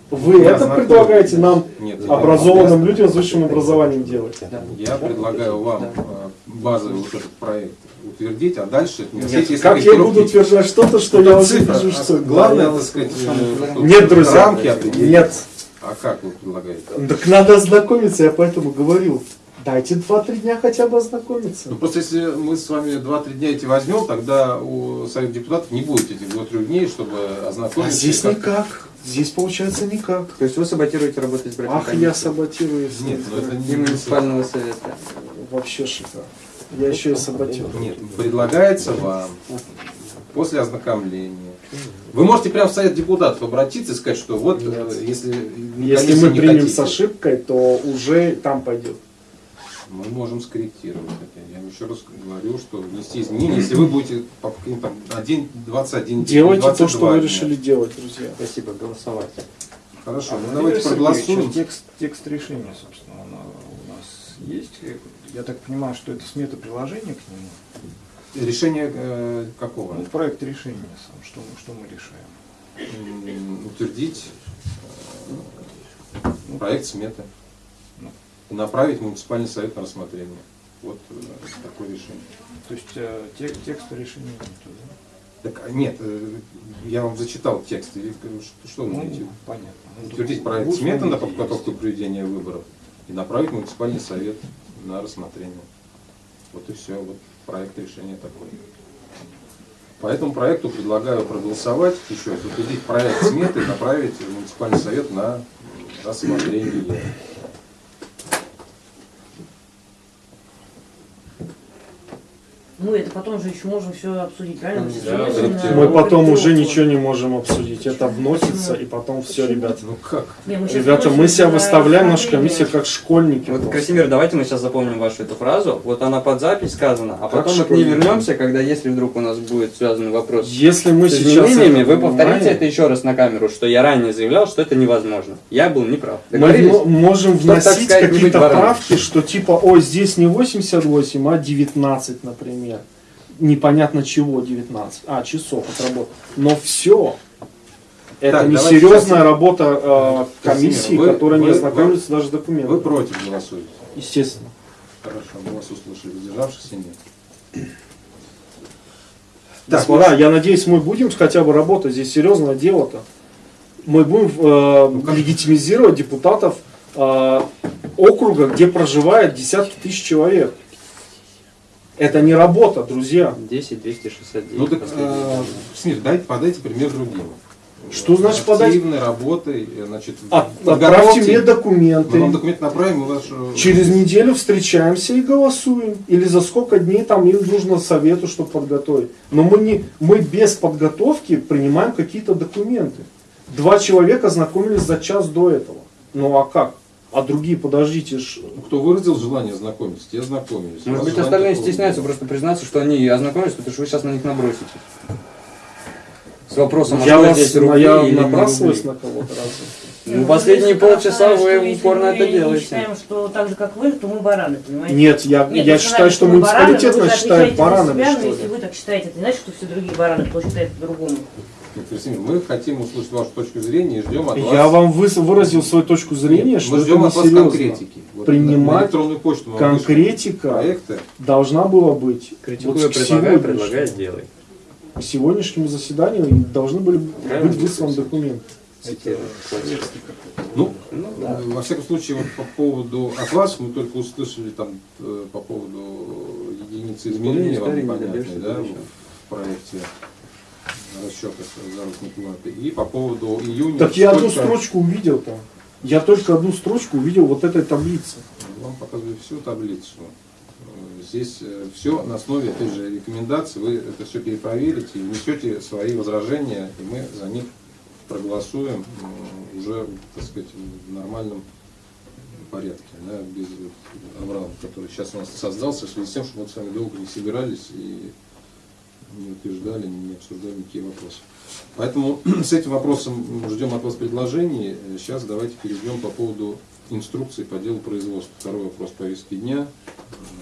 Вы Не это ознакомились. предлагаете нам, Нет, образованным людям с высшим образованием, делать? Я предлагаю вам э, базовый вот этот проект утвердить, а дальше вносить, если Как я буду утверждать что-то, что Это я уже вижу, что... Главное, так сказать, я- э, Нет, друзья. рамки. Нет. А как вы предлагаете? Так надо ознакомиться, я поэтому говорил. Дайте 2-3 дня хотя бы ознакомиться. Ну просто если мы с вами 2-3 дня эти возьмем, тогда у Совета депутатов не будет этих 2-3 дней, чтобы А ознакомиться. здесь и как- никак. Здесь получается никак. То есть вы саботируете работу избирательной Ах, я комиссии саботирую. Нет, ну это не муниципального совета. Вообще шикарно. Я еще и саботирую. Нет, предлагается вам после ознакомления. Вы можете прямо в Совет депутатов обратиться и сказать, что вот э, если Если мы не примем хотите, с ошибкой, то уже там пойдет. Мы можем скорректировать это. Я еще раз говорю, что внести изменения, если вы будете по каким-то 1, 21 день, Делайте то, 22 что вы дня. решили делать, друзья. Спасибо, голосовать. Хорошо, А, ну давайте проголосуем. Текст, текст решения, собственно, он а, у нас есть. Я так понимаю, что это смета приложения к нему. Решение э, какого? Ну, проект решения сам, что, мы- что мы решаем. Утвердить э, проект сметы Ну. И направить в муниципальный совет на рассмотрение. Вот э, такое решение. То есть э, те- текста решения нету, да? Так, а нет, э, я вам зачитал текст. и говорю, что, что вы Ну, имеете? понятно. Ну, Утвердить проект сметы на подготовку проведения выборов и направить в муниципальный совет на рассмотрение. Вот и все, вот проект решения такой. По этому проекту предлагаю проголосовать еще раз, утвердить проект сметы и направить в муниципальный совет на рассмотрение. Мы это потом же еще можем все обсудить, правильно? Мы Да, сейчас да. вносим, Мы потом уже ничего не можем обсудить. Это вносится, Почему? и потом все, Почему? ребята. Ну как? Не, мы Ребята, мы себя выставляем, наша комиссия, как школьники. Вот, просто. Красимир, давайте мы сейчас запомним вашу эту фразу. Вот она под запись сказана, а потом мы к ней вернемся, когда если вдруг у нас будет связанный вопрос Если мы с сейчас... изменениями, вы повторите это еще раз на камеру, что я ранее заявлял, что это невозможно. Я был неправ. Мы можем вносить какие-то правки, что типа, ой, здесь не 88, а 19, например. Непонятно чего 19. А, часов отработать. Но все. Это Так, не серьезная работа э, комиссии, вы- которая не вы- ознакомится даже с документами. Вы против голосуете? Естественно. Хорошо, мы вас услышали. Воздержавшихся нет. Господа, я надеюсь, мы будем хотя бы работать. Здесь серьезное дело-то. Мы будем э, легитимизировать депутатов э, округа, где проживает десятки тысяч человек. Это не работа, друзья. 10 269. Ну так, э. Смир, дайте, подайте пример другим. Что значит подать? Активной работой, э, значит, От- отправьте мне Мы вам документы. документ направим, и ваш... э, Через неделю встречаемся и голосуем. Или за сколько дней там им нужно совету, чтобы подготовить. Но мы, не, мы без подготовки принимаем какие-то документы. Два человека знакомились за час до этого. Ну а как? А другие, подождите, ж- Ну, Кто выразил желание знакомиться, те знакомились. Может быть, остальные стесняются нет. просто признаться, что они ознакомились, потому что вы сейчас на них наброситесь. С вопросом, а я, что вас, здесь рубли я или не набрасываюсь рубли? на кого-то разве? Ну, последние Если полчаса вы упорно мы это делаете. считаем, что так же, как вы, то мы бараны, понимаете? Нет, я, Нет, я считаю, что мы муниципалитет нас считает баранами, себя, что если вы так считаете, это не значит, что все другие бараны, кто считает по-другому. Красимир, мы хотим услышать вашу точку зрения и ждем от вас... Я вам выразил свою точку зрения, Нет, что мы это ждем от вас конкретики. Вот Принимать электронную почту Конкретика проекты. должна была быть Критикую, вот к предлагаю, сегодняшнему- предлагаю, делай. к сегодняшнему заседанию должны были Правильно быть высланы документы. Ну, Ну, э, во всяком случае, вот по поводу от вас мы только услышали там э, по поводу единицы измерения вам добьешься, да, в проекте расчетов заработной платы. И по поводу июня... Так я одну строчку увидел там. Я только одну строчку увидел вот этой таблицы. Вам показываю всю таблицу. Э, Здесь все на основе, опять же, рекомендаций. Вы это все перепроверите и внесете свои возражения, и мы за них проголосуем уже, так сказать, в нормальном порядке, да, без вот аврала, который сейчас у нас создался, в связи с тем, что мы с вами долго не собирались и не утверждали, не обсуждали никакие вопросы. Поэтому с этим вопросом ждем от вас предложений. Сейчас давайте перейдем по поводу инструкции по делу производства. Второй вопрос повестки дня.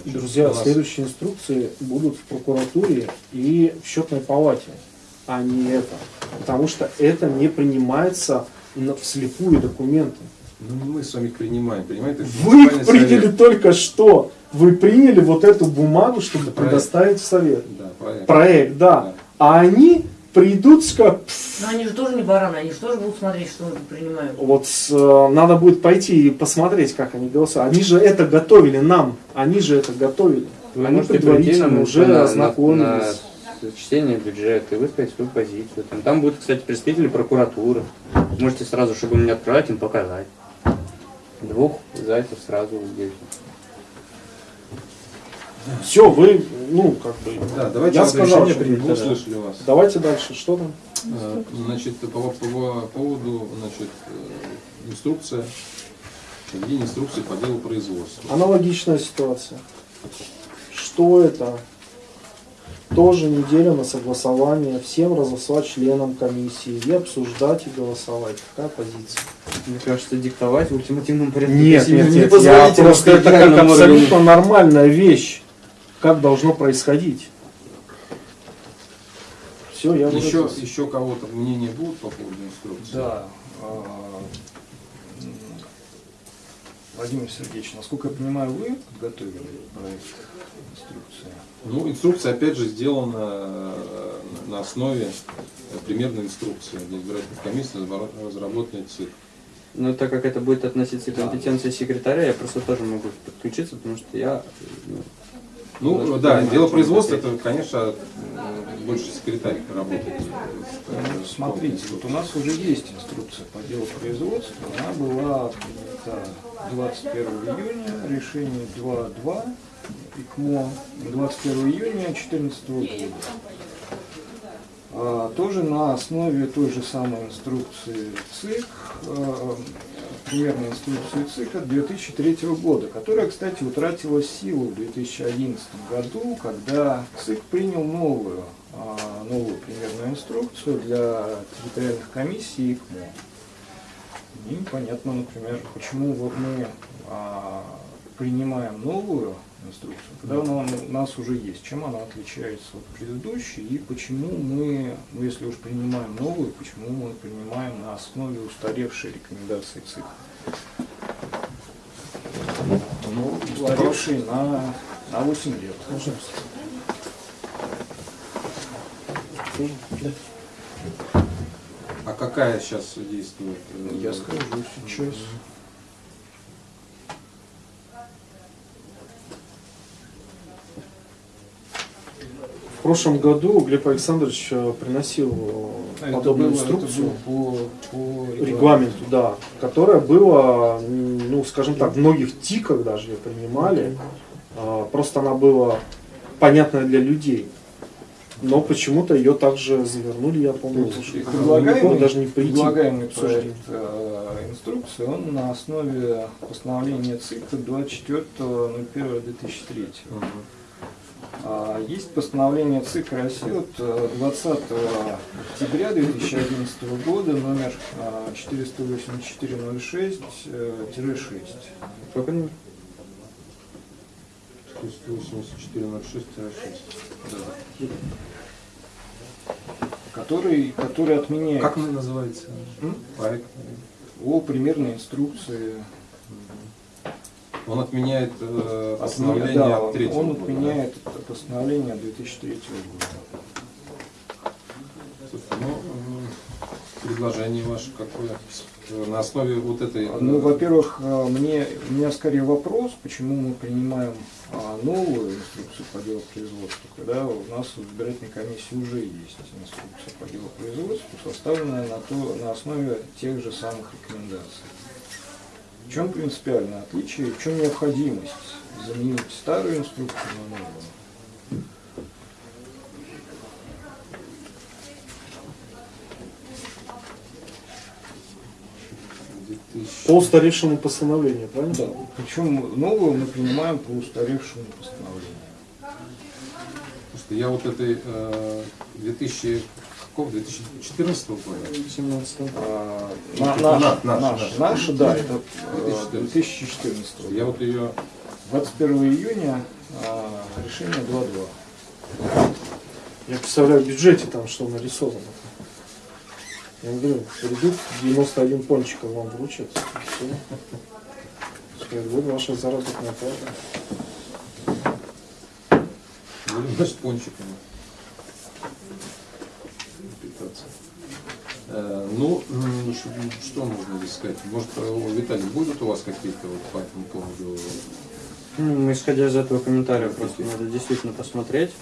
Значит, Друзья, нас- следующие инструкции будут в прокуратуре и в счетной палате, а не это. Потому что это не принимается вслепую документы. Ну, не мы с вами их принимаем, принимает их Вы их приняли совет. только что. Вы приняли вот эту бумагу, чтобы Это проект. предоставить в совет. Да, проект. Проект, да. Да. А они придут, скажут, «Пф, Но они же тоже не бараны, они же тоже будут смотреть, что мы принимаем. вот с, э, надо будет пойти и посмотреть, как они голосуют. Они же это готовили нам, они же это готовили. Вы они предварительно на, уже на- на- ознакомились. на чтение бюджета и высказать свою позицию. Там, там будут, кстати, представители прокуратуры. Можете сразу, чтобы мне отправить, им показать. Двух зайцев сразу убили. Все, вы, ну, как бы, Да, давайте Я сказал, что принято, да. услышали вас. давайте дальше, что там? Э, Значит, по, по поводу значит, э, инструкция, введение инструкции по делу производства. Аналогичная ситуация. Что это? Тоже неделя на согласование, всем разослать членам комиссии и обсуждать и голосовать. Какая позиция? Мне кажется, диктовать в ультимативном порядке. Нет, России нет, не нет, я просто это как абсолютно нормальная вещь. Как должно происходить. Все, я Еще, выразился. еще кого-то мнения будут по поводу инструкции? Да. а, Владимир Сергеевич, насколько я понимаю, вы подготовили проект? Ну, инструкция, опять же, сделана э, на основе примерной инструкции для избирательных комиссий, разработанной ЦИК. Но так как это будет относиться к компетенции секретаря, я просто тоже могу подключиться, потому что я ну, Ну, да, понимаю, дело производства, это. конечно, больше секретарь работает. Ну, Смотрите, вот у нас уже есть инструкция по делу производства. Она была принята 21 июня, решение 2.2 ИКМО 21 июня 2014 года. А, тоже на основе той же самой инструкции ЦИК, э, примерной инструкции ЦИК от 2003 года, которая, кстати, утратила силу в 2011 году, когда ЦИК принял новую, а, новую примерную инструкцию для территориальных комиссий ИКМО. Непонятно, например, почему вот мы а, принимаем новую инструкцию, когда она у нас уже есть, чем она отличается от предыдущей и почему мы, ну, если уж принимаем новую, почему мы принимаем на основе устаревшей рекомендации ЦИК. Ну, устаревшей на, на 8 лет. А какая сейчас действует? э, Я скажу сейчас. Прошлом году Глеб Александрович э, приносил Это подобную было- инструкцию. по, по регламенту, да, которая была, ну, скажем так, в многих ТИКах даже ее принимали. А, Просто она была понятна для людей. Но почему-то ее также завернули, я помню. То есть что- предлагаемый, даже не прийти. предлагаемый проект э, инструкции, он на основе постановления ЦИК 24.01.2003. Мгм. А Есть постановление ЦИК России от э, 20 октября 2011 года, номер э, 48406-6. Сколько номер? 8406-6. Да. который, который отменяет Как он называется? М? Проект. о примерной инструкции. Он отменяет э, постановление да, он года, отменяет это постановление 2003 года. да? Слушайте, ну, предложение ваше какое? Э, На основе вот этой... э, Ну, во-первых, э, мне, у меня скорее вопрос, почему мы принимаем а, новую инструкцию по делу производства, когда у нас в избирательной комиссии уже есть инструкция по делу производства, составленная на, то, на основе тех же самых рекомендаций. В чем принципиальное отличие, в чем необходимость заменить старую инструкцию на новую? По устаревшему постановлению, правильно? Да. Причем новую мы принимаем по устаревшему постановлению. Слушайте, я вот этой э, 2000... Какого? 2014 года? 17 А, на- наша, наш, наш, наш. наша, да, это э, 2014. 2014 Я вот ее... 21 июня а, решение 2.2. Я представляю в бюджете там, что нарисовано. Я говорю, придут 91 пончиков вам вручат. Все. Вот ваша заработная плата. Будем с пончиками питаться. Э, ну, м, что, что можно здесь сказать? Может, э, Виталий, будут у вас какие-то вот по этому поводу? Ну, исходя из этого комментария, просто надо действительно посмотреть,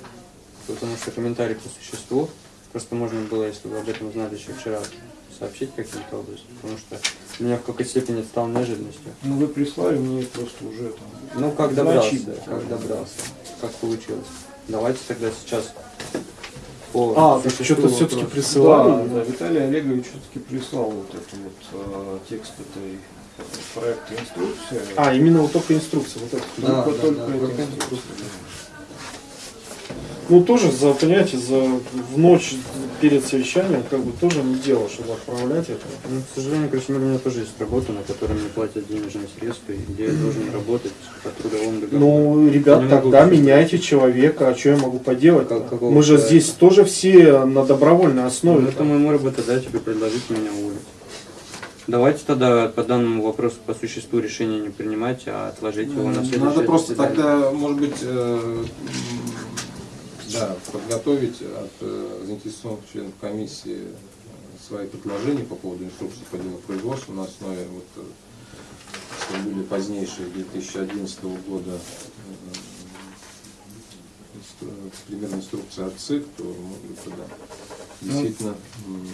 потому что комментарий по существу. Просто можно было, если вы об этом знали еще вчера, сообщить каким-то образом, потому что меня в какой-то степени это стало неожиданностью. Ну вы прислали мне просто уже там. Ну, как добрался, Значит, как добрался, как получилось. Давайте тогда сейчас по А, так что-то все-таки присылали. Да, да, Виталий Олегович все-таки прислал вот этот вот э, текст этой проекта инструкции. А, именно вот только инструкция. Вот это. Только- да, только да, только инструкция. Ну, тоже, за, понимаете, за, в ночь перед совещанием, как бы, тоже не дело, чтобы отправлять это. Ну, к сожалению, короче, у меня тоже есть работа, на которой мне платят денежные средства, и где я должен работать по трудовому договору. Ну, ребят, Не могу тогда все меняйте человека, а что я могу поделать? Как- какого Мы же человека? здесь тоже все на добровольной основе. Ну, это моему работодателю предложить меня уволить. Давайте тогда по данному вопросу по существу решения не принимать, а отложить его на следующее Надо просто заседание. тогда, может быть, э, да, подготовить от э, заинтересованных членов комиссии э, свои предложения по поводу инструкции по делу производства на основе вот, э, что были позднейшие 2011 года примерно инструкция от ЦИК, то может быть тогда действительно м,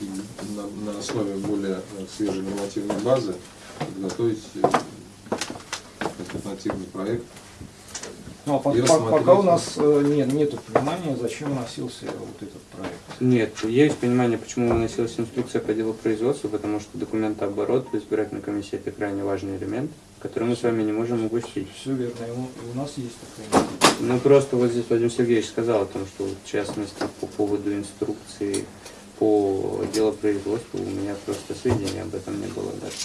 и на, на основе более свежей нормативной базы подготовить альтернативный проект. Ну, а по- пока у нас э, нет, нету понимания, зачем носился вот этот проект. Нет, есть понимание, почему выносилась инструкция по делу производства, потому что документооборот в избирательной комиссии это крайне важный элемент, который мы с вами не можем упустить. Все верно, и у, у нас есть такая. Ну просто вот здесь Владимир Сергеевич сказал о том, что в частности по поводу инструкции по делопроизводству у меня просто сведений об этом не было даже.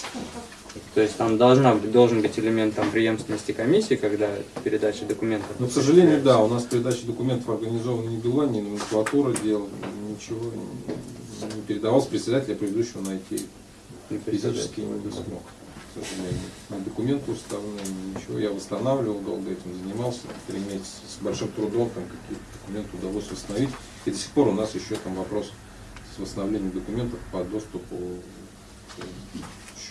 То есть там должна, должен быть элемент там, преемственности комиссии, когда передача документов. Но, к сожалению, да, у нас передача документов организована не была, ни номенклатура дел, ничего не, передавалось председателя предыдущего найти. Физически не смог, к сожалению. Ни документы уставные, ни ничего. Я восстанавливал, долго этим занимался, три месяца. С большим трудом там какие-то документы удалось восстановить. И до сих пор у нас еще там вопрос с восстановлением документов по доступу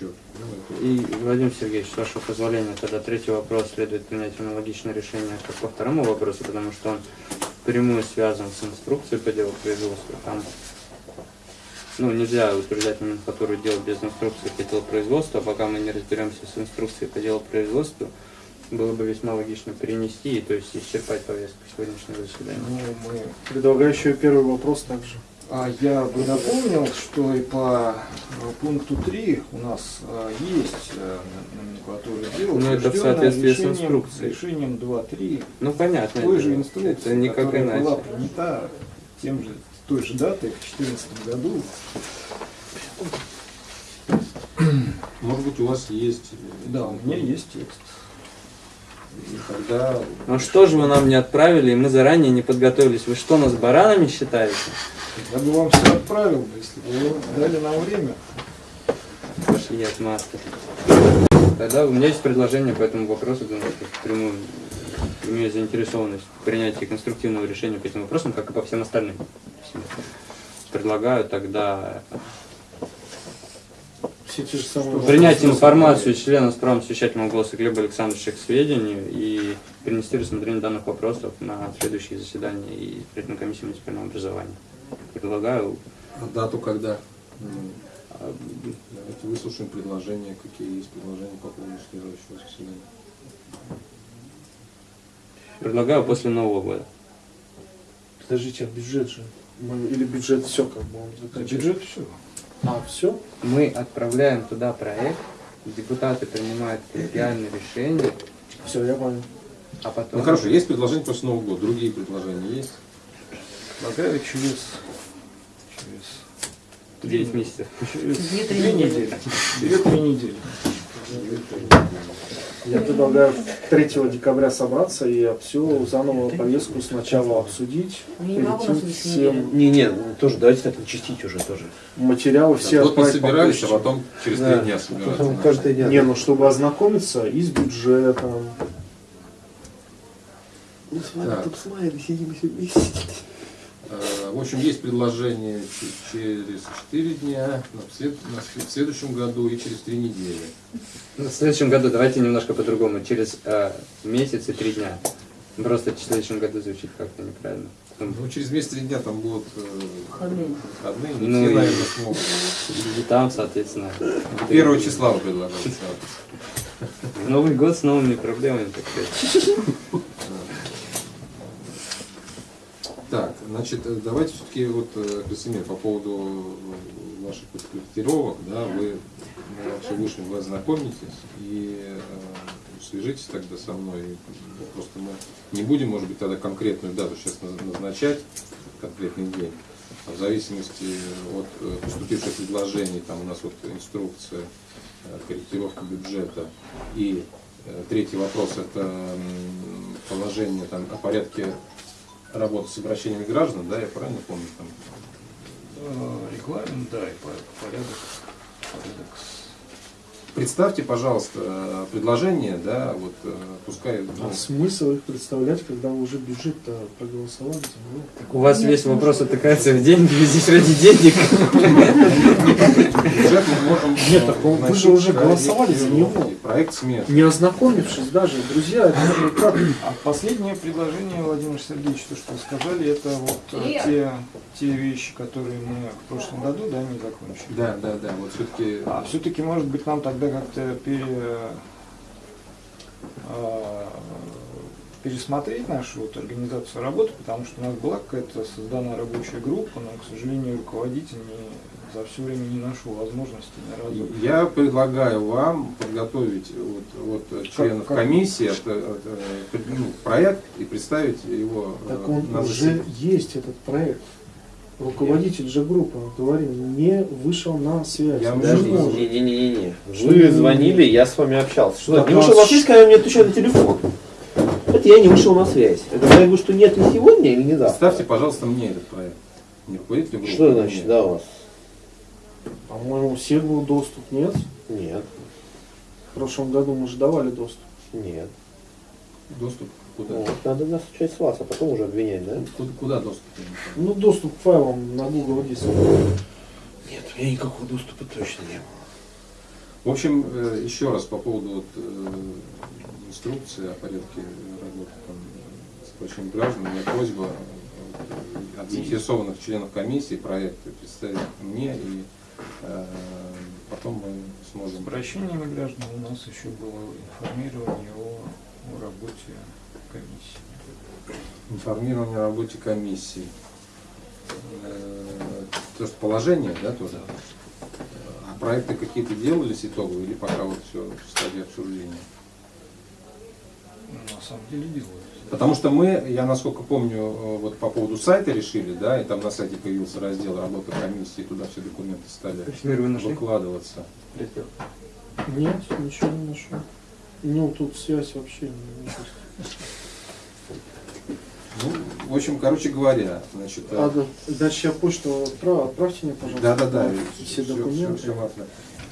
это- И, Владимир Сергеевич, с вашего позволения, тогда третий вопрос следует принять аналогичное решение, как по второму вопросу, потому что он прямую связан с инструкцией по делу производства. Там ну, нельзя утверждать номенклатуру дел без инструкции по делу производства, пока мы не разберемся с инструкцией по делу производства, было бы весьма логично перенести, и то есть исчерпать повестку сегодняшнего заседания. Ну, мы Предлагаю еще первый вопрос также. А я бы напомнил, что и по э, пункту 3 у нас э, есть номенклатура дел, Ну, это в соответствии с решением- инструкцией. Решением 2.3 Ну, понятно. той же дело. инструкции, Это никак которая была иначе. принята тем же, той же датой в 2014 году. Может быть, у вас есть... Да, у меня есть текст. Тогда... Ну что же вы нам не отправили, и мы заранее не подготовились? Вы что, нас баранами считаете? Я бы вам все отправил, бы, если бы вы дали нам время. Пошли отмазки. Тогда у меня есть предложение по этому вопросу, думаю, что впрямую имею заинтересованность в принятии конструктивного решения по этим вопросам, как и по всем остальным. Предлагаю тогда Все те же самые принять информацию члена с правом совещательного голоса Глеба Александровича к сведению и перенести рассмотрение данных вопросов на следующие заседания и избирательной комиссии муниципального образования. Предлагаю А дату когда? Ну, Давайте выслушаем предложения, какие есть предложения по поводу следующего заседания. предлагаю после Нового года. Подождите, а бюджет же? Или бюджет все как бы он заканчивается? Бюджет все. А, все? Мы отправляем туда проект, депутаты принимают коллегиальное решение, Все, я понял. а потом... Ну хорошо, есть предложения после Нового года, другие предложения есть? Предлагаю через, через 9 месяцев. Через Две-три две недели. недели. Две-три недели. Я предлагаю 3 декабря собраться и всю заново повестку сначала обсудить. Не могу всем Не, не, тоже давайте так начистить уже тоже. материалы все вот мы отправить по собирались, а потом через Да. три дня собираться. Потом каждый день. Не, ну чтобы ознакомиться и с бюджетом. Мы с вами Так. тут с Майей сидим все вместе. Э, В общем, есть предложение через 4 дня, в следующем году и через 3 недели. В следующем году давайте немножко по-другому. Через э, месяц и три дня. Просто в следующем году звучит как-то неправильно. Ну, через месяц 3 дня там будут э, Выходные. Ну все, и- наверное, смогут. И там, соответственно. Первого числа вы предлагаете. Новый год с новыми проблемами, так сказать. Так, значит, э, давайте все-таки вот, э, Красимир, по поводу э, ваших корректировок, да, вы вообще вышли, вы ознакомитесь и э, свяжитесь тогда со мной. Просто мы не будем, может быть, тогда конкретную дату сейчас наз- назначать, конкретный день. А в зависимости от э, поступивших предложений, там у нас вот инструкция, э, корректировка бюджета и э, третий вопрос это положение там о порядке работы с обращениями граждан, да, я правильно помню там? Э, Регламент, да, и по- порядок, порядок Представьте, пожалуйста, предложение, да, вот э, пускай, ну, А смысл их представлять, когда вы уже бюджет-то проголосовали за него? У вас весь вопрос отыкается в деньги, вы здесь ради денег. бюджет мы можем... Нет, э, так он- вы же уже голосовали за него. Проект смет. Не ознакомившись даже, друзья, это же как? А последнее предложение, Владимир Сергеевич, то, что вы сказали, это вот э, те, те вещи, которые мы в прошлом году, да, не закончили. Да, да, да, вот все-таки... А все-таки, может быть, нам тогда как-то пере, а, пересмотреть нашу вот организацию работы, потому что у нас была какая-то создана рабочая группа, но, к сожалению, руководитель не, за все время не нашел возможности ни разу. Я предлагаю вам подготовить вот, вот членов как? комиссии от- от, ну, проект и представить его э, Так он на уже есть этот проект. Руководитель же группы, говорил, не вышел на связь. Я Не может. Не-не-не-не. Что Вы не- звонили, я с вами общался. Что, Так, не вышел на связь, когда мне отвечаю на телефон. Это я не вышел на связь. Это я говорю, что нет ни сегодня, или не завтра. Ставьте, пожалуйста, мне этот проект. Не руководителю группы. Что значит, да, у вас? По-моему, у всех был доступ, нет? Нет, В прошлом году мы же давали доступ. нет. Доступ куда? Вот, надо начать с вас, а потом уже обвинять, да? Куда, куда доступ? Ну, доступ к файлам на Google Диск. Нет, у меня никакого доступа точно не было. В общем, э, еще раз по поводу вот, э, инструкции о порядке работы там, с обращением граждан, у меня просьба э, от заинтересованных членов комиссии проекты представить мне, и э, потом мы С сможем... обращениями граждан у нас еще было информирование о, о работе комиссии. Информирование о работе комиссии. Э, То, что положение, да, тоже? А проекты какие-то делались итоговые или пока вот все в стадии обсуждения? На самом деле делают. Потому что мы, я насколько помню, э, вот по поводу сайта решили, да, и там на сайте появился раздел работа комиссии, туда все документы стали выкладываться. Раздел. Нет, ничего не нашел. Ну, тут связь вообще не есть. Ну, в общем, короче говоря, значит, А, да, Дальше я почту отправ- отправьте мне, пожалуйста. да, да, да, Все документы.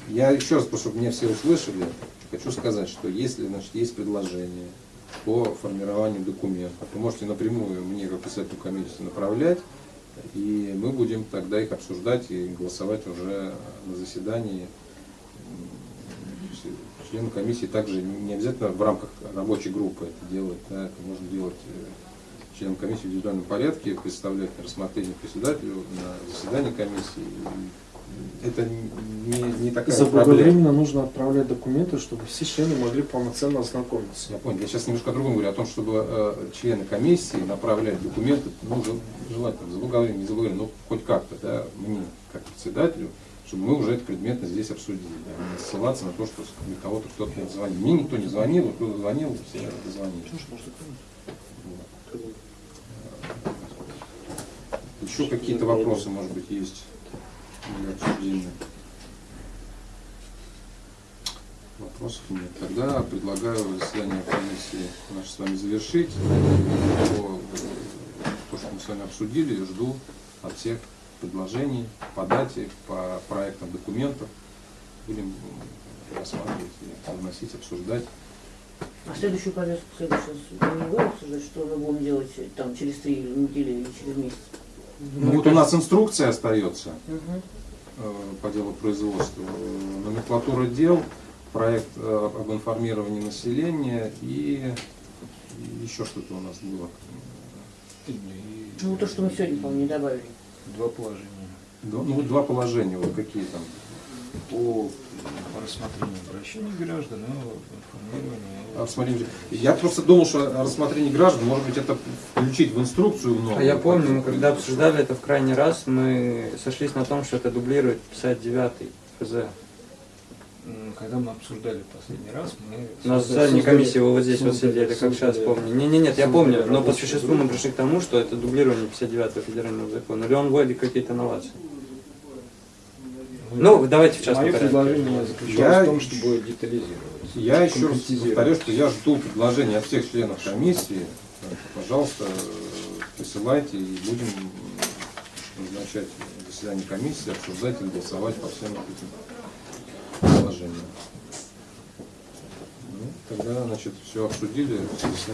Я еще раз, чтобы меня все услышали, хочу сказать, что если, значит, есть предложение по формированию документов, вы можете напрямую мне, как председателю комиссии, направлять, и мы будем тогда их обсуждать и голосовать уже на заседании. М, Члены комиссии также не обязательно в рамках рабочей группы это делать, да, это можно делать э, членам комиссии в индивидуальном порядке, представлять на рассмотрение председателю на заседании комиссии. Это не, не такая проблема. Заблаговременно нужно отправлять документы, чтобы все члены могли полноценно ознакомиться. Я понял. Я сейчас немножко о другом говорю, о том, чтобы э, члены комиссии направляли документы, ну, жел- желательно, заблаговременно, не заблаговременно, ну, хоть как-то, да, мне, как председателю, чтобы мы уже это предметно здесь обсудили, да, не ссылаться на то, что кого-то кто-то не звонил. Мне никто не звонил, вот кто звонил, все дозвонили. Вот. Еще какие-то вопросы, может быть, есть для обсуждения? Вопросов нет. Тогда предлагаю заседание комиссии наше с вами завершить. То, что мы с вами обсудили, жду от всех предложений по дате, по проектам документов. Будем рассматривать, вносить, обсуждать. А следующую повестку, следующую не будем обсуждать, что мы будем делать там через три недели или через месяц. Ну вот у нас инструкция остается э, по делу производства, номенклатура дел, проект э, об информировании населения и, еще что-то у нас было. Ну, то, что мы сегодня, по-моему, не добавили. Два положения Да, Ну, два положения, вот какие там. по рассмотрению обращений граждан и информированию. о- Рассмотрим. Я просто думал, что рассмотрение граждан, может быть, это включить в инструкцию новую. А я помню, мы когда обсуждали это в крайний раз, мы сошлись на том, что это дублирует 59-й ФЗ. Когда мы обсуждали последний раз, мы... У нас создали- задней комиссии вы вот здесь вот создали- сидели, как сейчас создали- помню. Не, не, нет, я помню, но по существу мы группу. пришли к тому, что это дублирование 59-го федерального закона. Или он вводит какие-то новации. Ну, давайте в частном Мое порядке. предложение заключалось Я- в том, чтобы детализировать. Я еще раз повторю, что я жду предложения от всех членов комиссии. Пожалуйста, присылайте и будем назначать заседание комиссии, обсуждать и голосовать по всем этим положение. Ну, тогда, значит, все обсудили, все